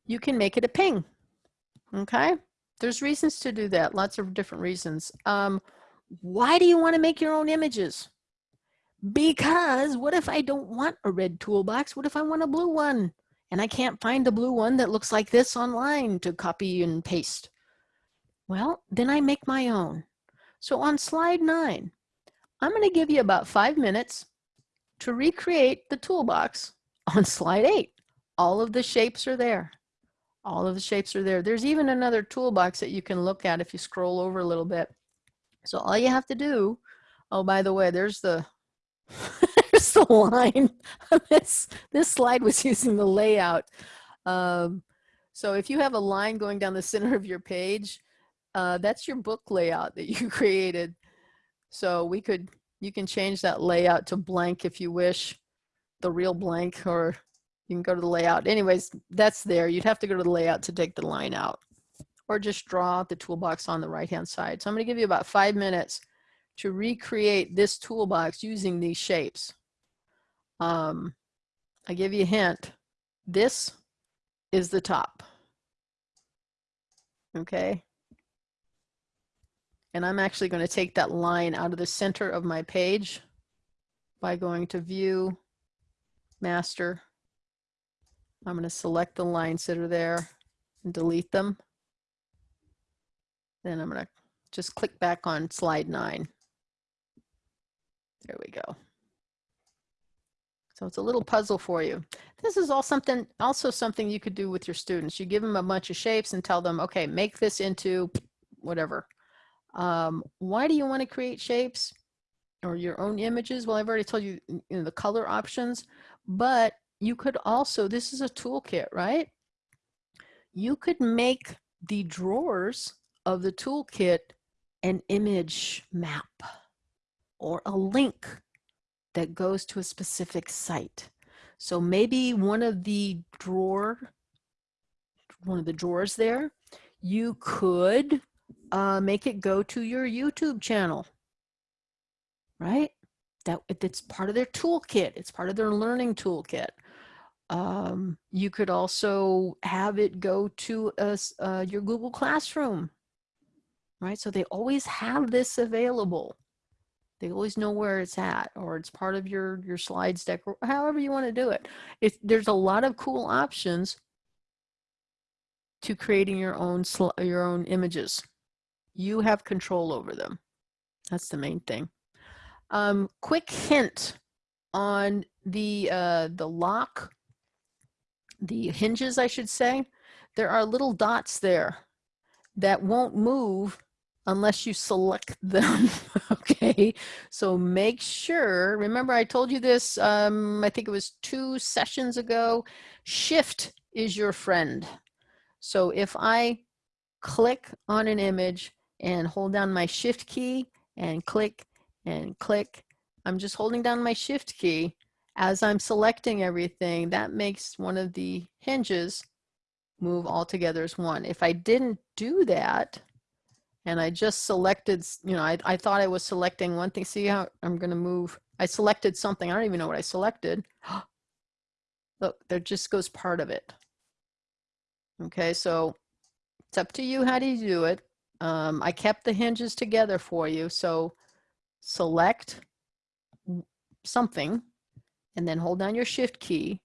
[SPEAKER 2] you can make it a ping. Okay. There's reasons to do that. Lots of different reasons. Um, why do you want to make your own images? Because what if I don't want a red toolbox? What if I want a blue one? And I can't find a blue one that looks like this online to copy and paste. Well, then I make my own. So on slide nine, I'm going to give you about five minutes to recreate the toolbox on slide eight. All of the shapes are there. All of the shapes are there. There's even another toolbox that you can look at if you scroll over a little bit. So all you have to do, oh, by the way, there's the, there's the line. this, this slide was using the layout. Um, so if you have a line going down the center of your page, uh, that's your book layout that you created. So we could, you can change that layout to blank if you wish, the real blank, or you can go to the layout. Anyways, that's there. You'd have to go to the layout to take the line out or just draw the toolbox on the right-hand side. So I'm gonna give you about five minutes to recreate this toolbox using these shapes. Um, I give you a hint. This is the top. Okay. And I'm actually going to take that line out of the center of my page by going to view, master, I'm going to select the lines that are there and delete them. Then I'm going to just click back on slide nine. There we go. So it's a little puzzle for you. This is all something, also something you could do with your students. You give them a bunch of shapes and tell them, okay, make this into whatever. Um, why do you want to create shapes or your own images? Well, I've already told you, you know, the color options, but you could also, this is a toolkit, right? You could make the drawers of the toolkit an image map or a link that goes to a specific site. So maybe one of the drawer, one of the drawers there, you could uh, make it go to your YouTube channel, right? That it's part of their toolkit. It's part of their learning toolkit. Um, you could also have it go to a, uh, your Google Classroom, right? So they always have this available. They always know where it's at, or it's part of your, your slides deck, or however you want to do it. It there's a lot of cool options to creating your own, your own images. You have control over them. That's the main thing. Um, quick hint on the, uh, the lock, the hinges, I should say. There are little dots there that won't move unless you select them. okay, so make sure, remember I told you this, um, I think it was two sessions ago, shift is your friend. So if I click on an image and hold down my shift key and click and click, I'm just holding down my shift key as I'm selecting everything, that makes one of the hinges move all together as one. If I didn't do that, and I just selected, you know, I, I thought I was selecting one thing. See how I'm going to move. I selected something. I don't even know what I selected. Look, there just goes part of it. Okay, so it's up to you how do you do it. Um, I kept the hinges together for you. So select something and then hold down your shift key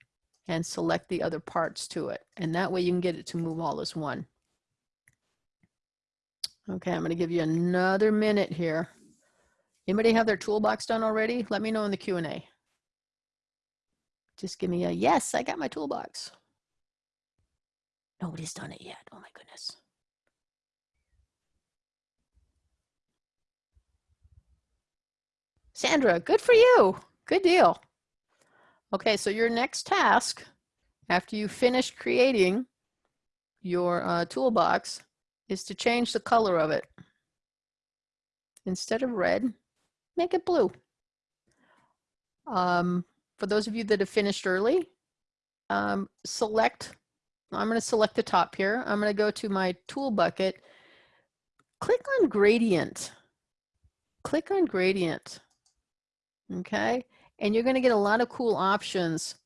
[SPEAKER 2] and select the other parts to it. And that way you can get it to move all as one. Okay, I'm going to give you another minute here. Anybody have their toolbox done already? Let me know in the Q&A. Just give me a yes, I got my toolbox. Nobody's done it yet. Oh my goodness. Sandra, good for you. Good deal. Okay, so your next task after you finish creating your uh, toolbox is to change the color of it. Instead of red, make it blue. Um, for those of you that have finished early, um, select, I'm going to select the top here. I'm going to go to my tool bucket, click on gradient, click on gradient, okay? And you're going to get a lot of cool options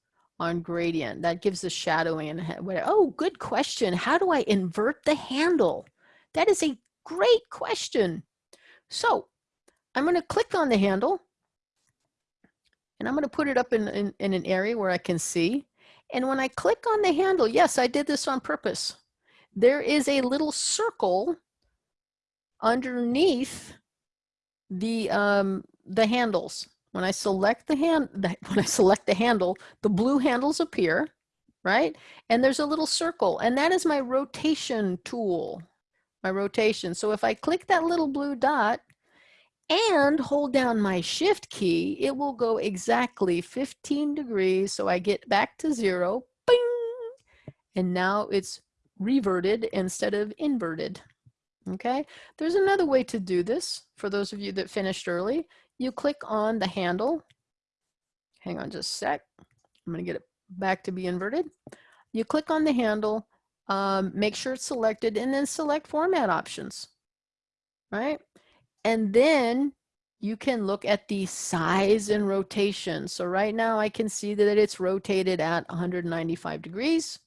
[SPEAKER 2] on gradient. That gives the shadowing and whatever. Oh, good question. How do I invert the handle? That is a great question. So I'm going to click on the handle and I'm going to put it up in, in, in an area where I can see. And when I click on the handle, yes, I did this on purpose. There is a little circle underneath the um, the handles. When I select the hand, when I select the handle, the blue handles appear, right? And there's a little circle, and that is my rotation tool, my rotation. So if I click that little blue dot and hold down my shift key, it will go exactly 15 degrees. So I get back to zero, bing, and now it's reverted instead of inverted. Okay, there's another way to do this for those of you that finished early you click on the handle. Hang on just a sec. I'm going to get it back to be inverted. You click on the handle, um, make sure it's selected, and then select format options, right? And then you can look at the size and rotation. So right now I can see that it's rotated at 195 degrees.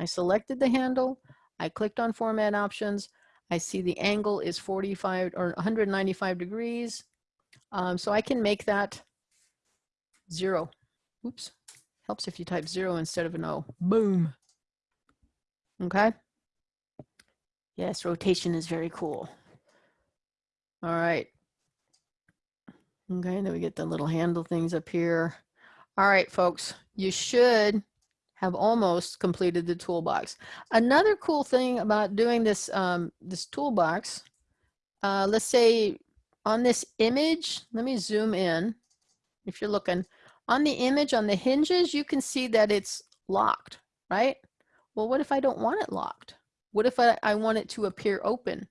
[SPEAKER 2] I selected the handle. I clicked on format options. I see the angle is 45 or 195 degrees. Um, so I can make that zero. Oops. Helps if you type zero instead of an O. Boom. Okay. Yes, rotation is very cool. All right. Okay, then we get the little handle things up here. All right, folks, you should have almost completed the toolbox. Another cool thing about doing this, um, this toolbox, uh, let's say on this image, let me zoom in. If you're looking on the image on the hinges, you can see that it's locked, right? Well, what if I don't want it locked? What if I, I want it to appear open?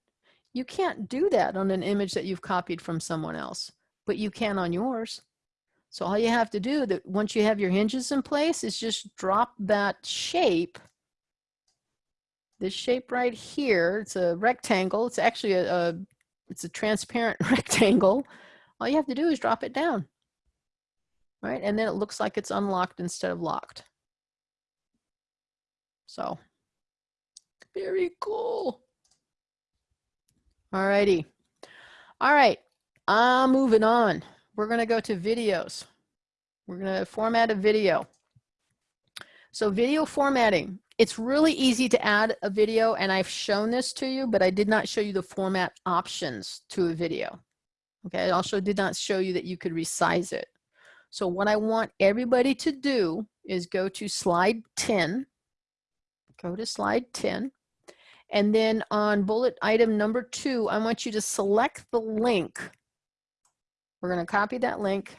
[SPEAKER 2] You can't do that on an image that you've copied from someone else, but you can on yours. So all you have to do that once you have your hinges in place is just drop that shape this shape right here, it's a rectangle. It's actually a, a it's a transparent rectangle. All you have to do is drop it down, right? And then it looks like it's unlocked instead of locked. So very cool. All righty. All right, I'm moving on. We're gonna go to videos. We're gonna format a video. So video formatting, it's really easy to add a video and I've shown this to you, but I did not show you the format options to a video. Okay, I also did not show you that you could resize it. So what I want everybody to do is go to slide 10. Go to slide 10. And then on bullet item number two, I want you to select the link. We're going to copy that link,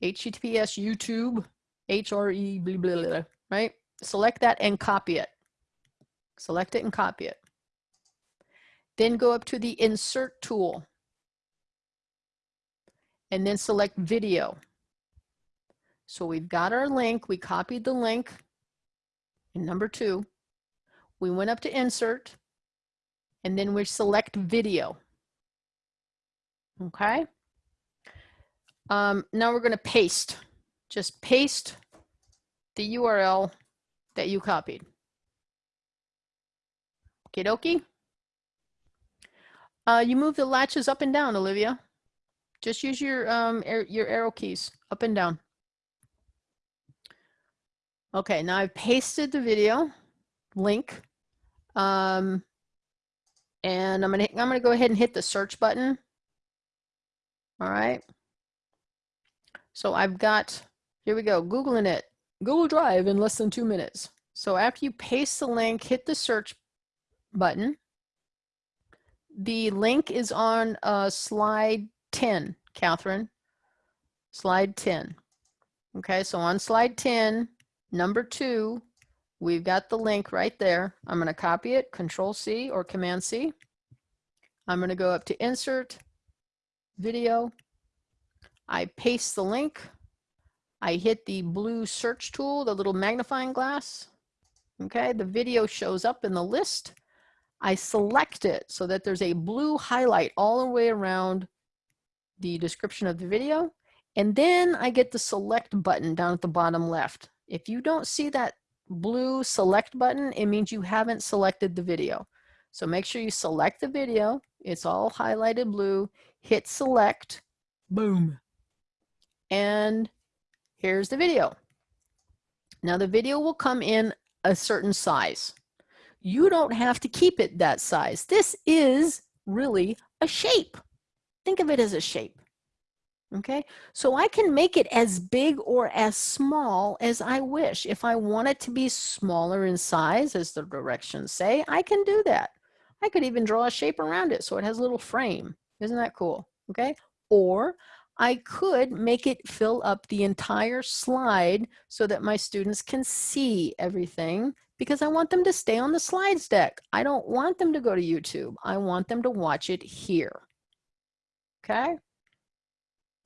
[SPEAKER 2] HTTPS YouTube, HRE, blah, blah, blah, right? Select that and copy it. Select it and copy it. Then go up to the insert tool and then select video. So we've got our link, we copied the link in number two. We went up to insert and then we select video. Okay. Um, now we're going to paste. Just paste the URL that you copied. Okie dokie. Uh, you move the latches up and down, Olivia. Just use your, um, your arrow keys up and down. Okay, now I've pasted the video link. Um, and I'm gonna, I'm gonna go ahead and hit the search button. All right. So I've got, here we go, Googling it, Google Drive in less than two minutes. So after you paste the link, hit the search button. The link is on uh, slide 10, Catherine. Slide 10. Okay, so on slide 10, number two, we've got the link right there. I'm going to copy it, Control C or Command C. I'm going to go up to Insert, Video. I paste the link. I hit the blue search tool, the little magnifying glass. Okay, the video shows up in the list. I select it so that there's a blue highlight all the way around the description of the video. And then I get the select button down at the bottom left. If you don't see that blue select button, it means you haven't selected the video. So make sure you select the video. It's all highlighted blue. Hit select. Boom. And here's the video. Now the video will come in a certain size. You don't have to keep it that size. This is really a shape. Think of it as a shape. Okay, so I can make it as big or as small as I wish. If I want it to be smaller in size, as the directions say, I can do that. I could even draw a shape around it so it has a little frame. Isn't that cool? Okay, or I could make it fill up the entire slide so that my students can see everything because I want them to stay on the slides deck. I don't want them to go to YouTube. I want them to watch it here. Okay?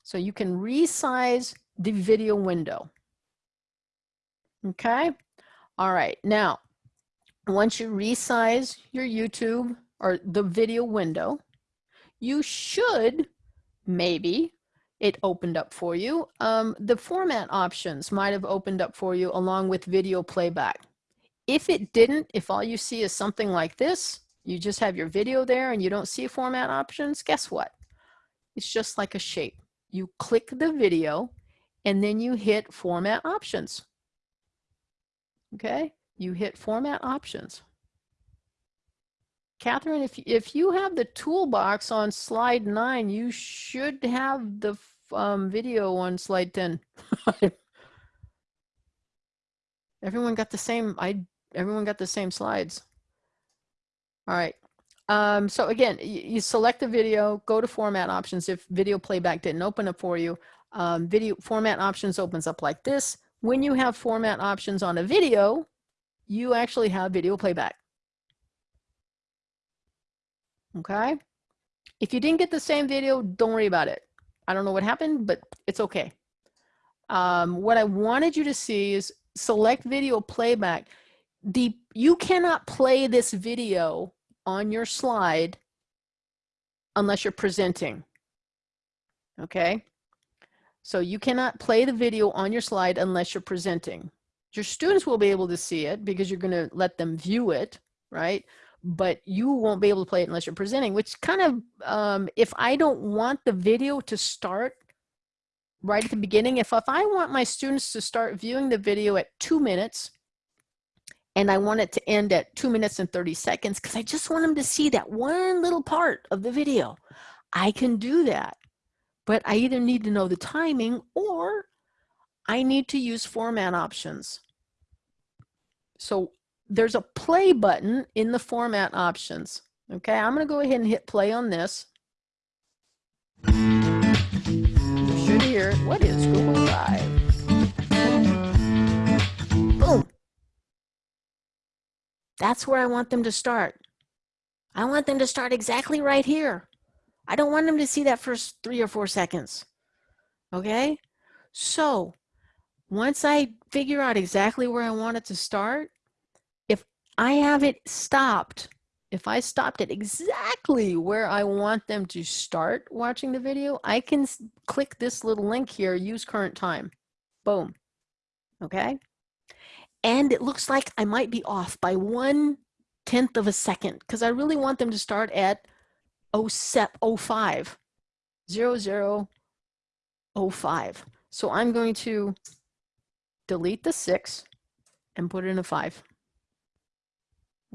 [SPEAKER 2] So you can resize the video window. Okay? All right. Now, once you resize your YouTube or the video window, you should maybe it opened up for you. Um, the format options might have opened up for you along with video playback. If it didn't, if all you see is something like this, you just have your video there and you don't see format options, guess what? It's just like a shape. You click the video and then you hit format options. Okay, you hit format options. Catherine, if, if you have the toolbox on slide nine, you should have the um, video on slide 10. everyone got the same, I, everyone got the same slides. All right. Um, so again, you, select the video, go to format options. If video playback didn't open up for you, um, video format options opens up like this. When you have format options on a video, you actually have video playback. Okay. If you didn't get the same video, don't worry about it. I don't know what happened, but it's okay. Um, what I wanted you to see is select video playback. The, you cannot play this video on your slide unless you're presenting. Okay. So you cannot play the video on your slide unless you're presenting. Your students will be able to see it because you're going to let them view it, right? But you won't be able to play it unless you're presenting, which kind of, um, if I don't want the video to start right at the beginning, if, if I want my students to start viewing the video at two minutes, and I want it to end at two minutes and 30 seconds, because I just want them to see that one little part of the video, I can do that. but I either need to know the timing or I need to use format options. So there's a play button in the format options. Okay, I'm going to go ahead and hit play on this. You should hear. What is Google Drive? Boom. That's where I want them to start. I want them to start exactly right here. I don't want them to see that first three or four seconds. Okay? So once I figure out exactly where I want it to start, I have it stopped, if I stopped it exactly where I want them to start watching the video, I can click this little link here, use current time. Boom. Okay? And it looks like I might be off by one tenth of a second because I really want them to start at 05, 0005. So I'm going to delete the six and put in a five.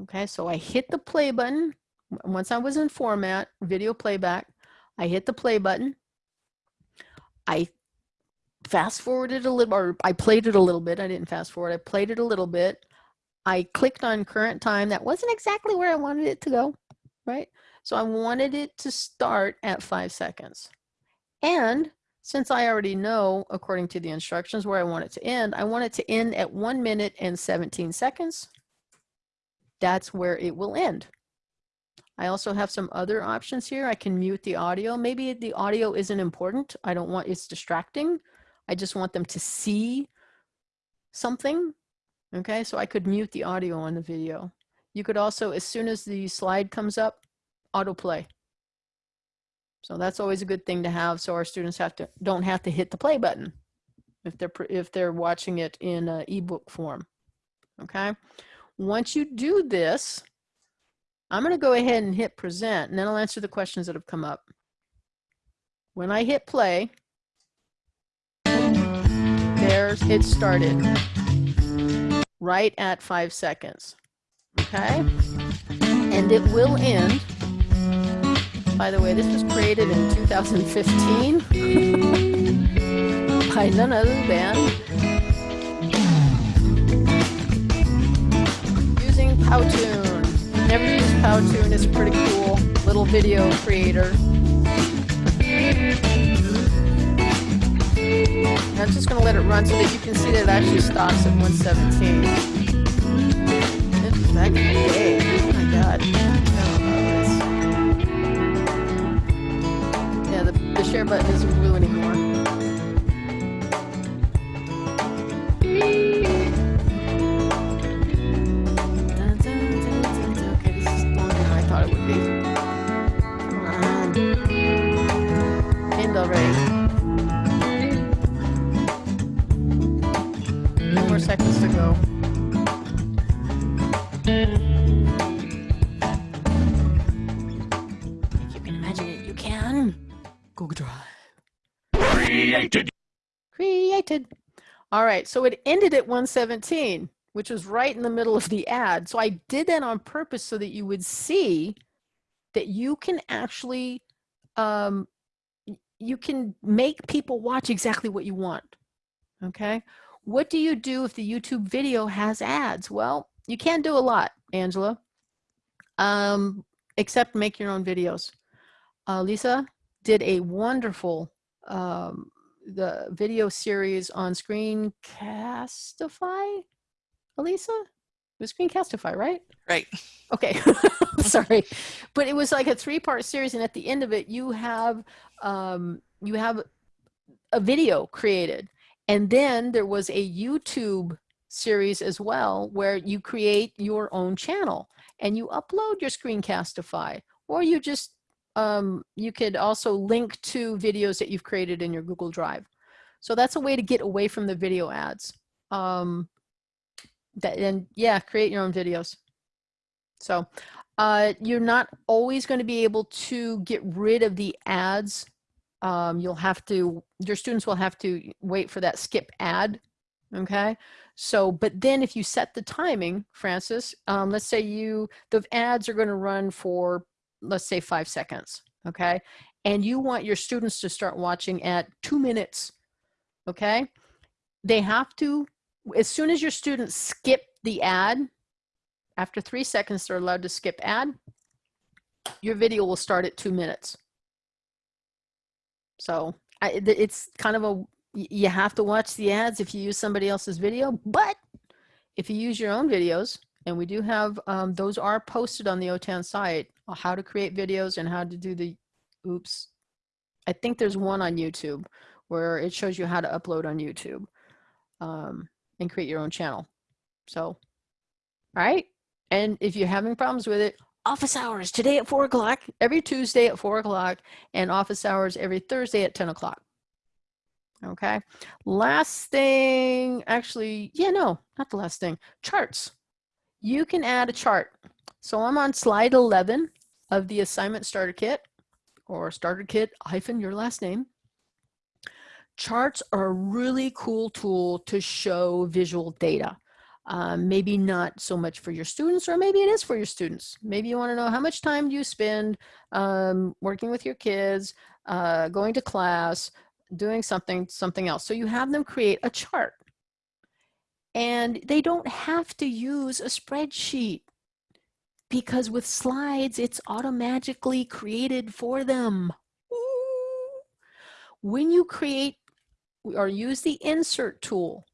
[SPEAKER 2] Okay, so I hit the play button. Once I was in format, video playback, I hit the play button. I fast forwarded a little, or I played it a little bit. I didn't fast forward, I played it a little bit. I clicked on current time. That wasn't exactly where I wanted it to go, right? So I wanted it to start at five seconds. And since I already know, according to the instructions, where I want it to end, I want it to end at one minute and 17 seconds. That's where it will end. I also have some other options here. I can mute the audio. Maybe the audio isn't important. I don't want, it's distracting. I just want them to see something. Okay, so I could mute the audio on the video. You could also, as soon as the slide comes up, autoplay. So that's always a good thing to have so our students have to don't have to hit the play button if they're if they're watching it in an ebook form. Okay. Once you do this, I'm going to go ahead and hit present and then I'll answer the questions that have come up. When I hit play, there's it started right at five seconds. Okay. And it will end by the way, this was created in 2015 by none other than Powtoon. Never used Powtoon, it's a pretty cool little video creator. I'm just going to let it run so that you can see that it actually stops at 117. This is back in the day. Oh my god. share button isn't blue anymore. Seconds to go. If you can imagine it, you can. Google Drive.
[SPEAKER 1] Created.
[SPEAKER 2] Created. All right, so it ended at 117, which was right in the middle of the ad. So I did that on purpose so that you would see that you can actually, um, you can make people watch exactly what you want, okay? What do you do if the YouTube video has ads? Well, you can't do a lot, Angela, um, except make your own videos. Uh, Lisa, did a wonderful um, the video series on Screencastify, Elisa? It was Screencastify, right?
[SPEAKER 3] Right.
[SPEAKER 2] Okay, sorry, but it was like a three-part series, and at the end of it, you have um, you have a video created, and then there was a YouTube series as well, where you create your own channel and you upload your Screencastify, or you just um, you could also link to videos that you've created in your Google Drive. So that's a way to get away from the video ads. Um, that, and yeah, create your own videos. So uh, you're not always going to be able to get rid of the ads. Um, you'll have to, your students will have to wait for that skip ad. Okay. So, but then if you set the timing, Francis, um, let's say you, the ads are going to run for let's say five seconds. okay? And you want your students to start watching at two minutes, okay? They have to, as soon as your students skip the ad, after three seconds, they're allowed to skip ad, your video will start at two minutes. So I, it's kind of a, you have to watch the ads if you use somebody else's video, but if you use your own videos, and we do have, um, those are posted on the OTAN site, uh, how to create videos and how to do the, oops. I think there's one on YouTube where it shows you how to upload on YouTube um, and create your own channel. So, all right. And if you're having problems with it, office hours today at four o'clock, every Tuesday at four o'clock, and office hours every Thursday at 10 o'clock. Okay. Last thing, actually, yeah, no, not the last thing, charts. You can add a chart. So I'm on slide 11 of the assignment starter kit or starter kit hyphen your last name. Charts are a really cool tool to show visual data. Um, maybe not so much for your students, or maybe it is for your students. Maybe you want to know how much time do you spend um, working with your kids, uh, going to class, doing something, something else. So you have them create a chart. And they don't have to use a spreadsheet because with slides, it's automatically created for them. When you create or use the insert tool,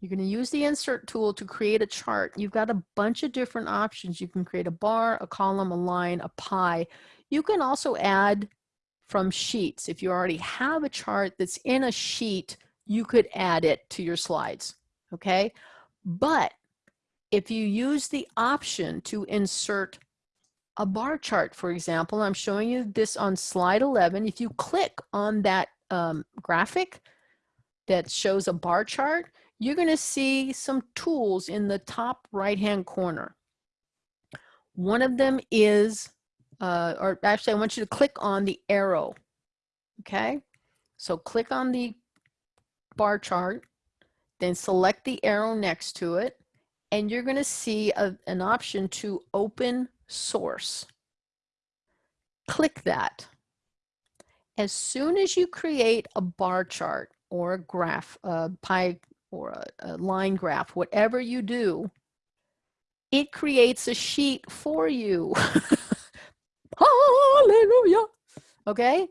[SPEAKER 2] you're going to use the insert tool to create a chart. You've got a bunch of different options. You can create a bar, a column, a line, a pie. You can also add from sheets. If you already have a chart that's in a sheet, you could add it to your slides, okay? But if you use the option to insert a bar chart, for example, I'm showing you this on slide 11. If you click on that um, graphic that shows a bar chart, you're going to see some tools in the top right hand corner. One of them is, uh, or actually I want you to click on the arrow. Okay, so click on the bar chart, then select the arrow next to it, and you're going to see a, an option to open source. Click that. As soon as you create a bar chart or a graph, a pie or a, a line graph, whatever you do, it creates a sheet for you. Hallelujah. Okay.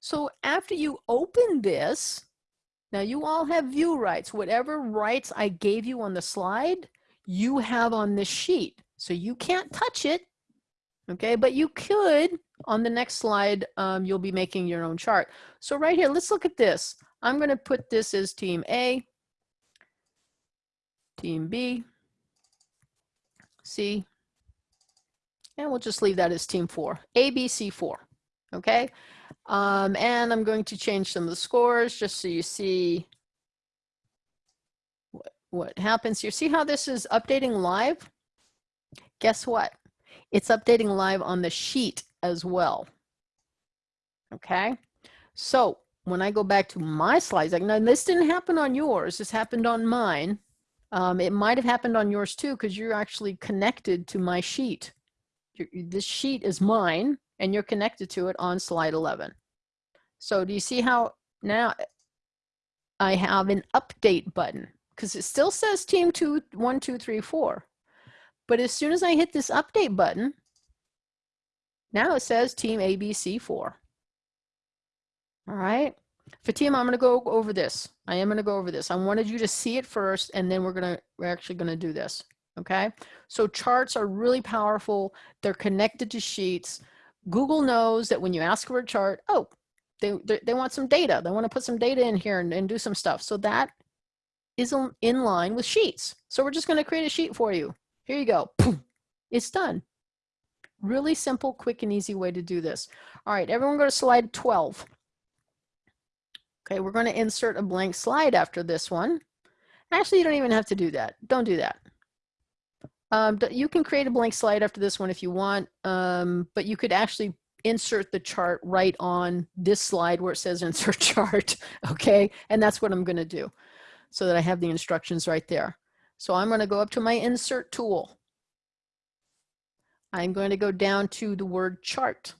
[SPEAKER 2] So after you open this, now you all have view rights. Whatever rights I gave you on the slide, you have on this sheet. So you can't touch it. Okay, but you could on the next slide, um, you'll be making your own chart. So right here, let's look at this. I'm going to put this as team A team B, C, and we'll just leave that as team four, A, B, C, four, okay? Um, and I'm going to change some of the scores just so you see what, what happens here. See how this is updating live? Guess what? It's updating live on the sheet as well. Okay, so when I go back to my slides, like now this didn't happen on yours, this happened on mine. Um, it might have happened on yours too, because you're actually connected to my sheet. This sheet is mine, and you're connected to it on slide 11. So do you see how now I have an update button? Because it still says team two, one, two, three, four. But as soon as I hit this update button, now it says team ABC4. All right. Fatima, I'm going to go over this. I am going to go over this. I wanted you to see it first, and then we're going to, we're actually going to do this. Okay. So charts are really powerful. They're connected to sheets. Google knows that when you ask for a chart, oh, they, they, want some data. They want to put some data in here and, and do some stuff. So that is in line with sheets. So we're just going to create a sheet for you. Here you go. It's done. Really simple, quick, and easy way to do this. All right, everyone go to slide 12. Okay, we're going to insert a blank slide after this one. Actually, you don't even have to do that. Don't do that. Um, you can create a blank slide after this one if you want, um, but you could actually insert the chart right on this slide where it says insert chart, okay? And that's what I'm gonna do so that I have the instructions right there. So I'm gonna go up to my insert tool. I'm going to go down to the word chart.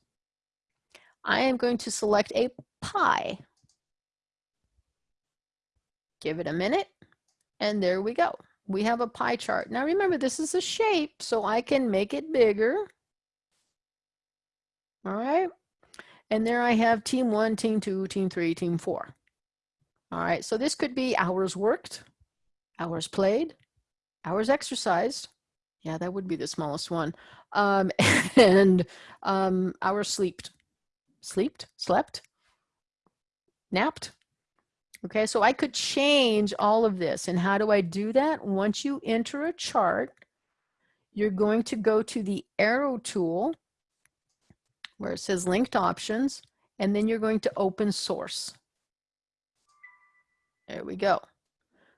[SPEAKER 2] I am going to select a pie. Give it a minute, and there we go. We have a pie chart. Now remember, this is a shape, so I can make it bigger. All right. And there I have team one, team two, team three, team four. All right, so this could be hours worked, hours played, hours exercised. Yeah, that would be the smallest one. Um, and um, hours slept, slept, slept, napped. Okay, so I could change all of this. And how do I do that? Once you enter a chart, you're going to go to the arrow tool where it says linked options, and then you're going to open source. There we go.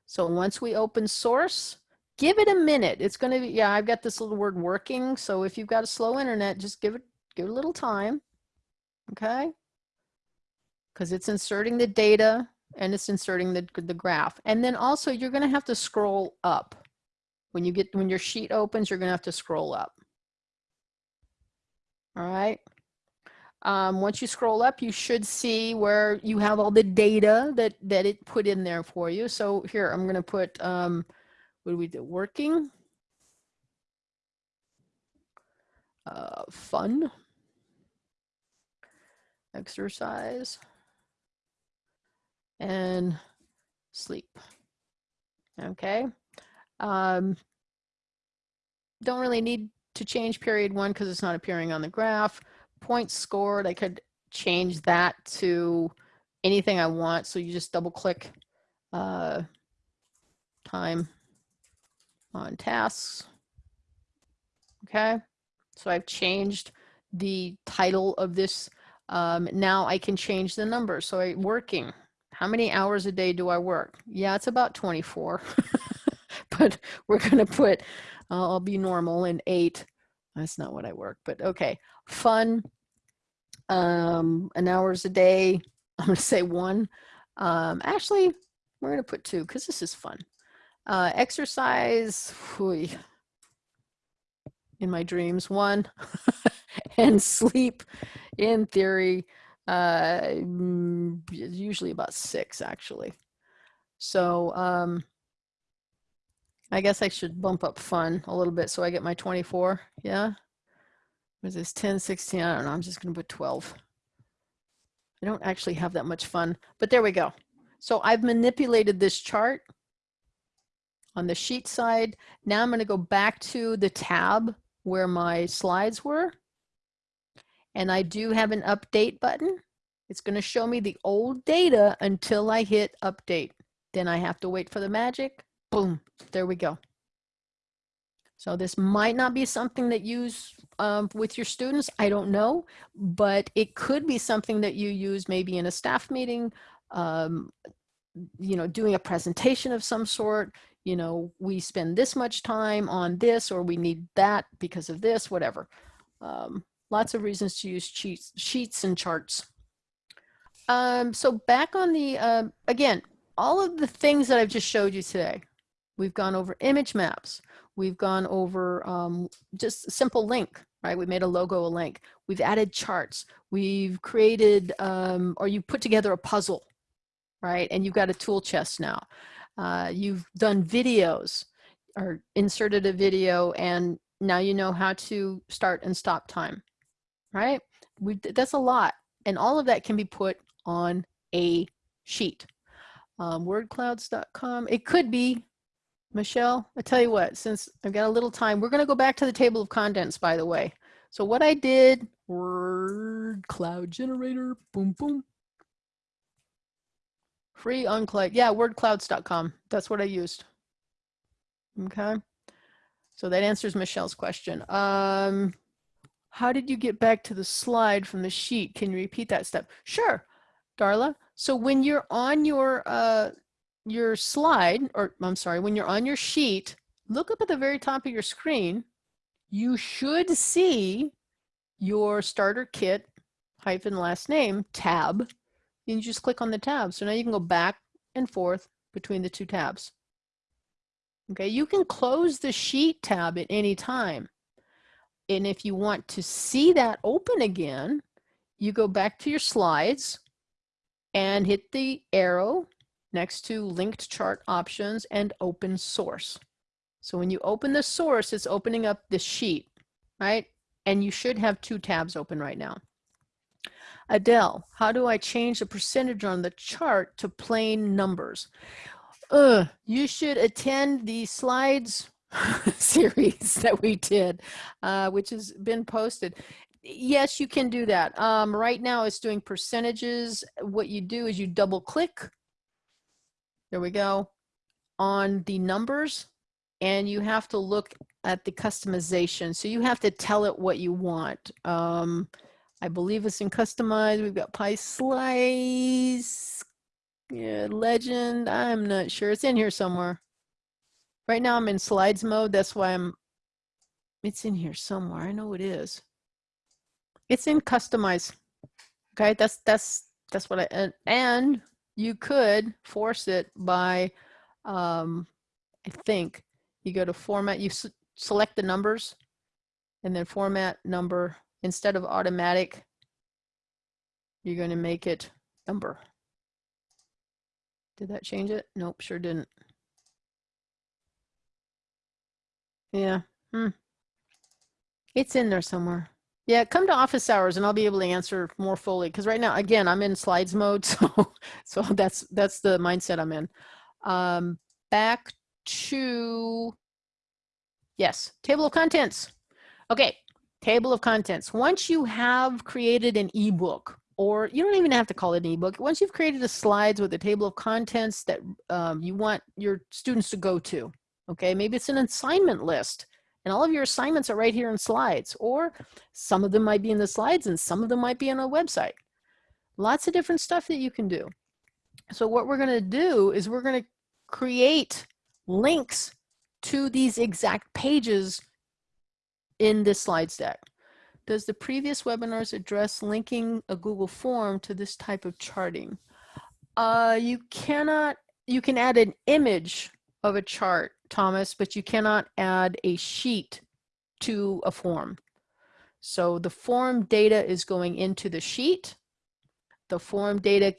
[SPEAKER 2] So once we open source, give it a minute. It's going to be, yeah, I've got this little word working. So if you've got a slow internet, just give it, give it a little time. Okay. Because it's inserting the data and it's inserting the, the graph. And then also you're going to have to scroll up. When you get, when your sheet opens, you're going to have to scroll up. All right. Um, once you scroll up, you should see where you have all the data that, that it put in there for you. So here, I'm going to put, um, what do we do? Working. Uh, fun. Exercise. And sleep. Okay. Um, don't really need to change period one because it's not appearing on the graph points scored, I could change that to anything I want. So you just double click uh, time on tasks. Okay, so I've changed the title of this. Um, now I can change the number. So I working. How many hours a day do I work? Yeah, it's about 24, but we're to put, uh, I'll be normal in eight. That's not what I work, but okay. Fun, um, an hours a day. I'm to say one. Um, actually, we're to put two because this is fun. Uh, exercise, whew, in my dreams, one. and sleep, in theory, uh, mm, usually about six, actually. So um, I guess I should bump up fun a little bit so I get my 24. Yeah was this 10, 16? I don't know. I'm just going to put 12. I don't actually have that much fun, but there we go. So I've manipulated this chart on the sheet side. Now I'm going to go back to the tab where my slides were. And I do have an update button. It's going to show me the old data until I hit update. Then I have to wait for the magic. Boom. There we go. So this might not be something that you use um, with your students. I don't know, but it could be something that you use maybe in a staff meeting, um, you know, doing a presentation of some sort. You know, we spend this much time on this or we need that because of this, whatever. Um, lots of reasons to use sheets, sheets and charts. Um, so back on the, uh, again, all of the things that I've just showed you today, we've gone over image maps, We've gone over um, just simple link, right? We made a logo, a link. We've added charts. We've created, um, or you put together a puzzle, right? And you've got a tool chest now. Uh, you've done videos or inserted a video and now you know how to start and stop time, right? We, that's a lot. And all of that can be put on a sheet. Um, wordclouds.com. It could be Michelle, I tell you what, since I've got a little time, we're going to go back to the table of contents, by the way. So what I did, word cloud generator, boom, boom. Free on cloud, yeah, wordclouds.com. That's what I used. Okay. So that answers Michelle's question. Um, how did you get back to the slide from the sheet? Can you repeat that step? Sure, Darla. So when you're on your uh, your slide, or I'm sorry, when you're on your sheet, look up at the very top of your screen, you should see your starter kit hyphen last name tab. And you just click on the tab. So now you can go back and forth between the two tabs. Okay, you can close the sheet tab at any time. And if you want to see that open again, you go back to your slides and hit the arrow next to linked chart options and open source. So when you open the source, it's opening up the sheet, right? And you should have two tabs open right now. Adele, how do I change the percentage on the chart to plain numbers? You should attend the slides series that we did, uh, which has been posted. Yes, you can do that. Um, right now it's doing percentages. What you do is you double click. There we go on the numbers and you have to look at the customization. So you have to tell it what you want. Um, I believe it's in customize. We've got pie slice, yeah, legend. I'm not sure. It's in here somewhere. Right now I'm in slides mode. That's why I'm, it's in here somewhere. I know it is. It's in customize. Okay, that's, that's, that's what I, and, and you could force it by, um, I think you go to format, you select the numbers and then format number instead of automatic, you're going to make it number. Did that change it? Nope, sure didn't. Yeah, hmm. It's in there somewhere. Yeah, come to office hours and I'll be able to answer more fully. Because right now, again, I'm in slides mode, so so that's that's the mindset I'm in. Um, back to yes, table of contents. Okay, table of contents. Once you have created an ebook, or you don't even have to call it an ebook. Once you've created a slides with a table of contents that um, you want your students to go to, okay, maybe it's an assignment list and all of your assignments are right here in slides, or some of them might be in the slides and some of them might be on a website. Lots of different stuff that you can do. So what we're gonna do is we're gonna create links to these exact pages in this slides deck. Does the previous webinars address linking a Google form to this type of charting? Uh, you cannot, you can add an image of a chart, Thomas, but you cannot add a sheet to a form. So the form data is going into the sheet. The form data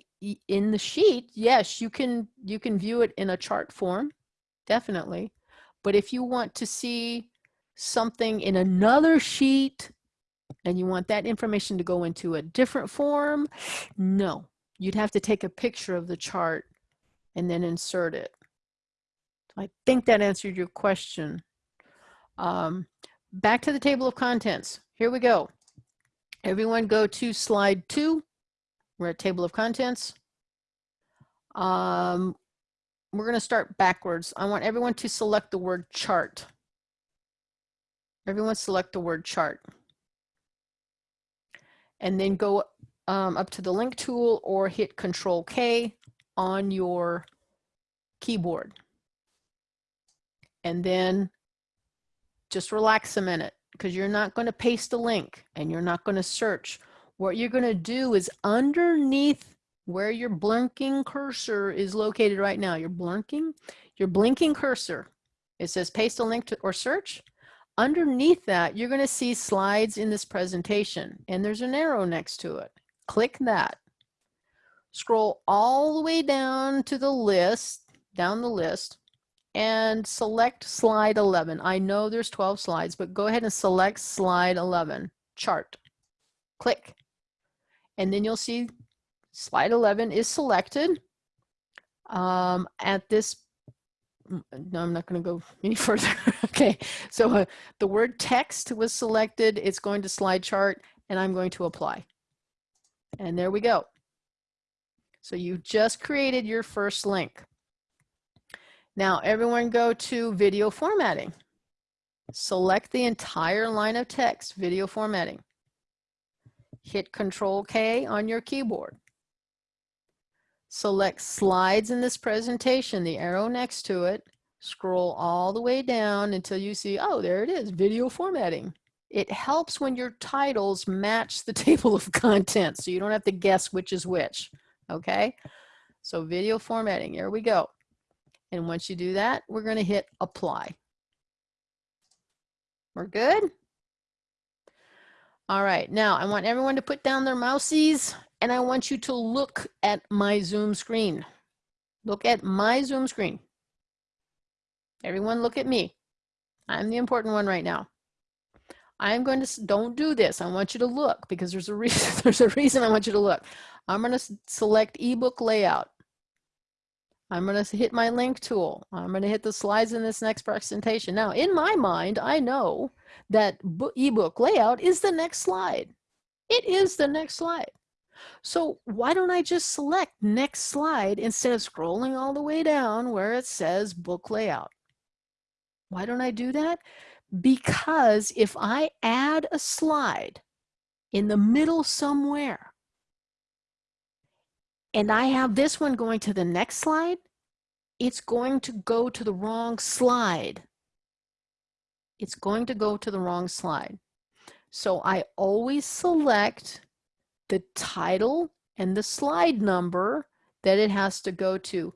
[SPEAKER 2] in the sheet, yes, you can, you can view it in a chart form, definitely. But if you want to see something in another sheet and you want that information to go into a different form, no, you'd have to take a picture of the chart and then insert it. I think that answered your question. Um, back to the table of contents. Here we go. Everyone go to slide two. We're at table of contents. Um, we're going to start backwards. I want everyone to select the word chart. Everyone select the word chart. And then go um, up to the link tool or hit control K on your keyboard. And then just relax a minute because you're not going to paste a link and you're not going to search. What you're going to do is underneath where your blinking cursor is located right now, you're blinking, your blinking cursor, it says paste a link to, or search. Underneath that, you're going to see slides in this presentation and there's an arrow next to it. Click that. Scroll all the way down to the list, down the list, and select slide 11. I know there's 12 slides, but go ahead and select slide 11, chart. Click. And then you'll see slide 11 is selected. Um, at this, mm, no, I'm not going to go any further. okay, so uh, the word text was selected. It's going to slide chart, and I'm going to apply. And there we go. So you just created your first link. Now everyone go to video formatting. Select the entire line of text, video formatting. Hit Control K on your keyboard. Select slides in this presentation, the arrow next to it. Scroll all the way down until you see, oh, there it is, video formatting. It helps when your titles match the table of contents, so you don't have to guess which is which, okay? So video formatting, here we go. And once you do that, we're going to hit apply. We're good? All right, now I want everyone to put down their mousies and I want you to look at my Zoom screen. Look at my Zoom screen. Everyone look at me. I'm the important one right now. I'm going to, don't do this. I want you to look because there's a reason, there's a reason I want you to look. I'm going to select ebook layout. I'm going to hit my link tool. I'm going to hit the slides in this next presentation. Now, in my mind, I know that ebook layout is the next slide. It is the next slide. So why don't I just select next slide instead of scrolling all the way down where it says book layout? Why don't I do that? Because if I add a slide in the middle somewhere, and I have this one going to the next slide, it's going to go to the wrong slide. It's going to go to the wrong slide. So I always select the title and the slide number that it has to go to.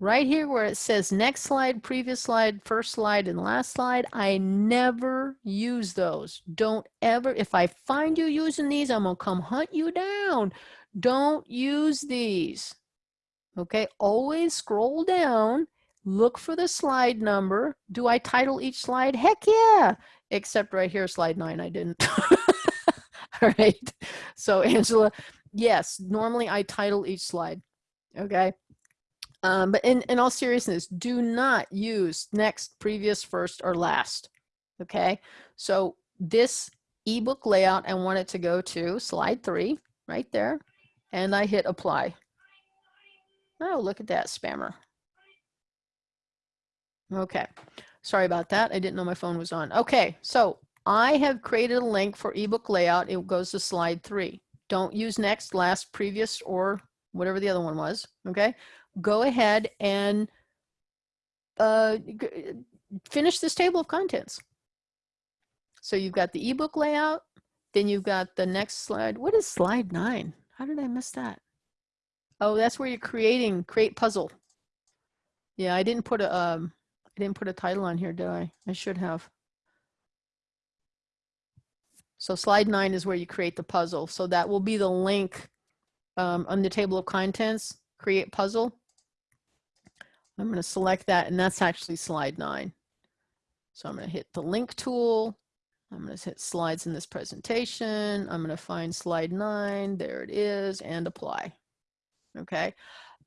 [SPEAKER 2] Right here where it says next slide, previous slide, first slide, and last slide, I never use those. Don't ever, if I find you using these, I'm gonna come hunt you down. Don't use these. Okay, always scroll down, look for the slide number. Do I title each slide? Heck yeah, except right here, slide nine, I didn't. All right, so Angela, yes, normally I title each slide, okay? Um, but in, in all seriousness, do not use next, previous, first, or last. Okay, so this ebook layout, I want it to go to slide three, right there, and I hit apply. Oh, look at that spammer. Okay, sorry about that. I didn't know my phone was on. Okay, so I have created a link for ebook layout. It goes to slide three. Don't use next, last, previous, or whatever the other one was. Okay, go ahead and uh, finish this table of contents. So you've got the ebook layout, then you've got the next slide. What is slide nine? How did I miss that? Oh, that's where you're creating, create puzzle. Yeah, I didn't put a, um, I didn't put a title on here, did I? I should have. So slide nine is where you create the puzzle. So that will be the link um, on the table of contents, create puzzle. I'm going to select that and that's actually slide nine. So I'm going to hit the link tool. I'm going to hit slides in this presentation. I'm going to find slide nine. There it is and apply. Okay.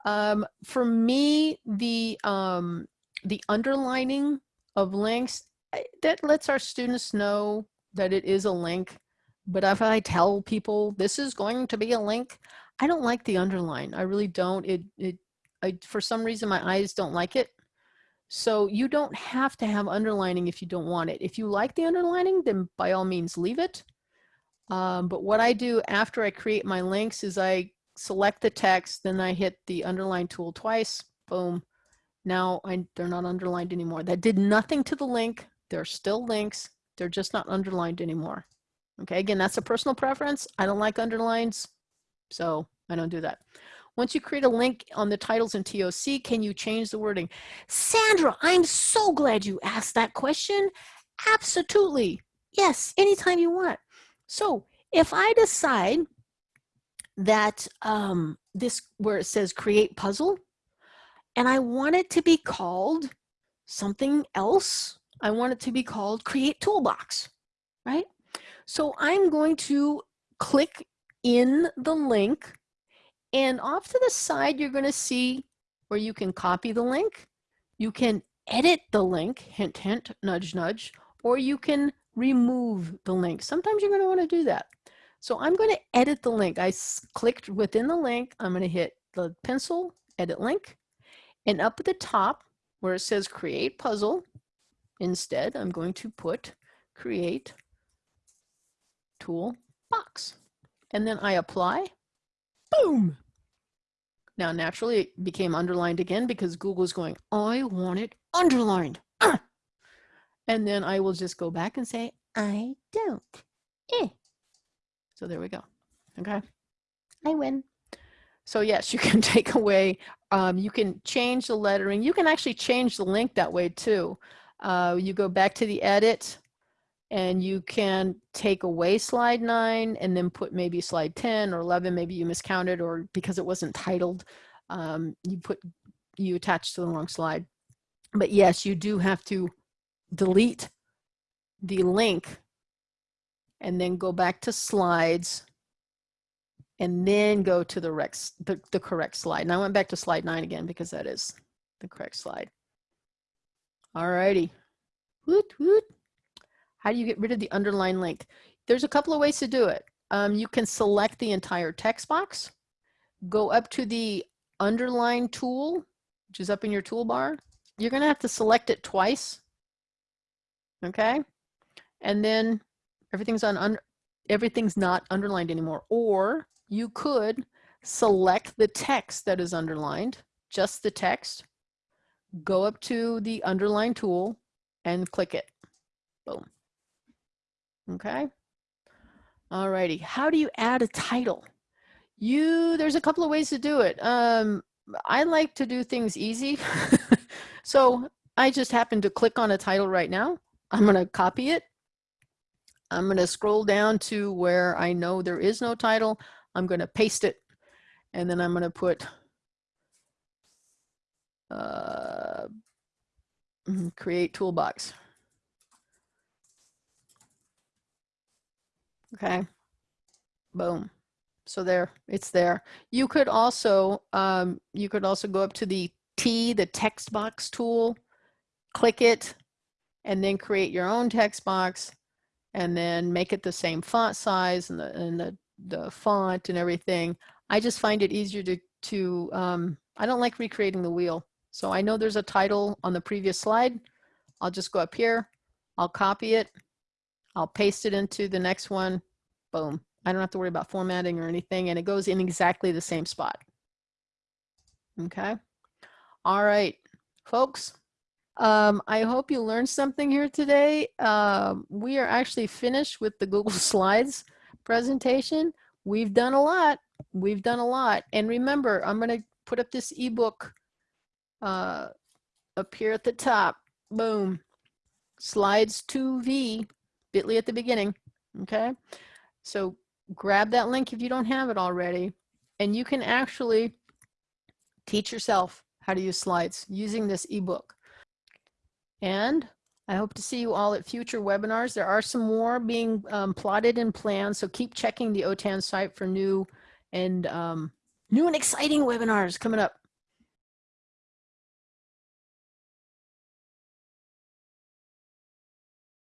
[SPEAKER 2] Um, for me, the, um, the underlining of links, that lets our students know that it is a link. But if I tell people this is going to be a link, I don't like the underline. I really don't. It, it I, for some reason, my eyes don't like it. So you don't have to have underlining if you don't want it. If you like the underlining, then by all means leave it. Um, but what I do after I create my links is I select the text, then I hit the underline tool twice, boom. Now I, they're not underlined anymore. That did nothing to the link. They're still links. They're just not underlined anymore. Okay, again, that's a personal preference. I don't like underlines, so I don't do that. Once you create a link on the titles in TOC, can you change the wording? Sandra, I'm so glad you asked that question. Absolutely. Yes, anytime you want. So if I decide that um, this, where it says create puzzle, and I want it to be called something else, I want it to be called create toolbox, right? So I'm going to click in the link and off to the side, you're going to see where you can copy the link. You can edit the link, hint, hint, nudge, nudge, or you can remove the link. Sometimes you're going to want to do that. So I'm going to edit the link. I clicked within the link. I'm going to hit the pencil, edit link. And up at the top where it says create puzzle, instead I'm going to put create tool box. And then I apply boom. Now, naturally, it became underlined again because Google's going, I want it underlined. And then I will just go back and say, I don't. Eh. So there we go. Okay. I win. So yes, you can take away, um, you can change the lettering. You can actually change the link that way too. Uh, you go back to the edit and you can take away slide nine and then put maybe slide 10 or 11, maybe you miscounted or because it wasn't titled, um, you put, you attached to the wrong slide. But yes, you do have to delete the link and then go back to slides and then go to the, rex, the, the correct slide. And I went back to slide nine again because that is the correct slide. All righty. Woot, woot. How do you get rid of the underline link? There's a couple of ways to do it. Um, you can select the entire text box, go up to the underline tool, which is up in your toolbar. You're gonna have to select it twice, okay? And then everything's on under, everything's not underlined anymore. Or you could select the text that is underlined, just the text, go up to the underline tool and click it. Boom. Okay. All righty. How do you add a title? You, there's a couple of ways to do it. Um, I like to do things easy. so I just happen to click on a title right now. I'm going to copy it. I'm going to scroll down to where I know there is no title. I'm going to paste it and then I'm going to put uh, mm, create toolbox. Okay, boom. So there, it's there. You could also, um, you could also go up to the T, the text box tool, click it, and then create your own text box, and then make it the same font size and the and the the font and everything. I just find it easier to, to um, I don't like recreating the wheel. So I know there's a title on the previous slide. I'll just go up here. I'll copy it. I'll paste it into the next one. Boom. I don't have to worry about formatting or anything. And it goes in exactly the same spot. Okay. All right, folks. Um, I hope you learned something here today. Um, we are actually finished with the Google Slides presentation. We've done a lot. We've done a lot. And remember, I'm going to put up this ebook uh, up here at the top. Boom. Slides 2V, bit.ly at the beginning. Okay. So grab that link if you don't have it already. And you can actually teach yourself how to use slides using this ebook. And I hope to see you all at future webinars. There are some more being um, plotted and planned, so keep checking the OTAN site for new and um, new and exciting webinars coming up.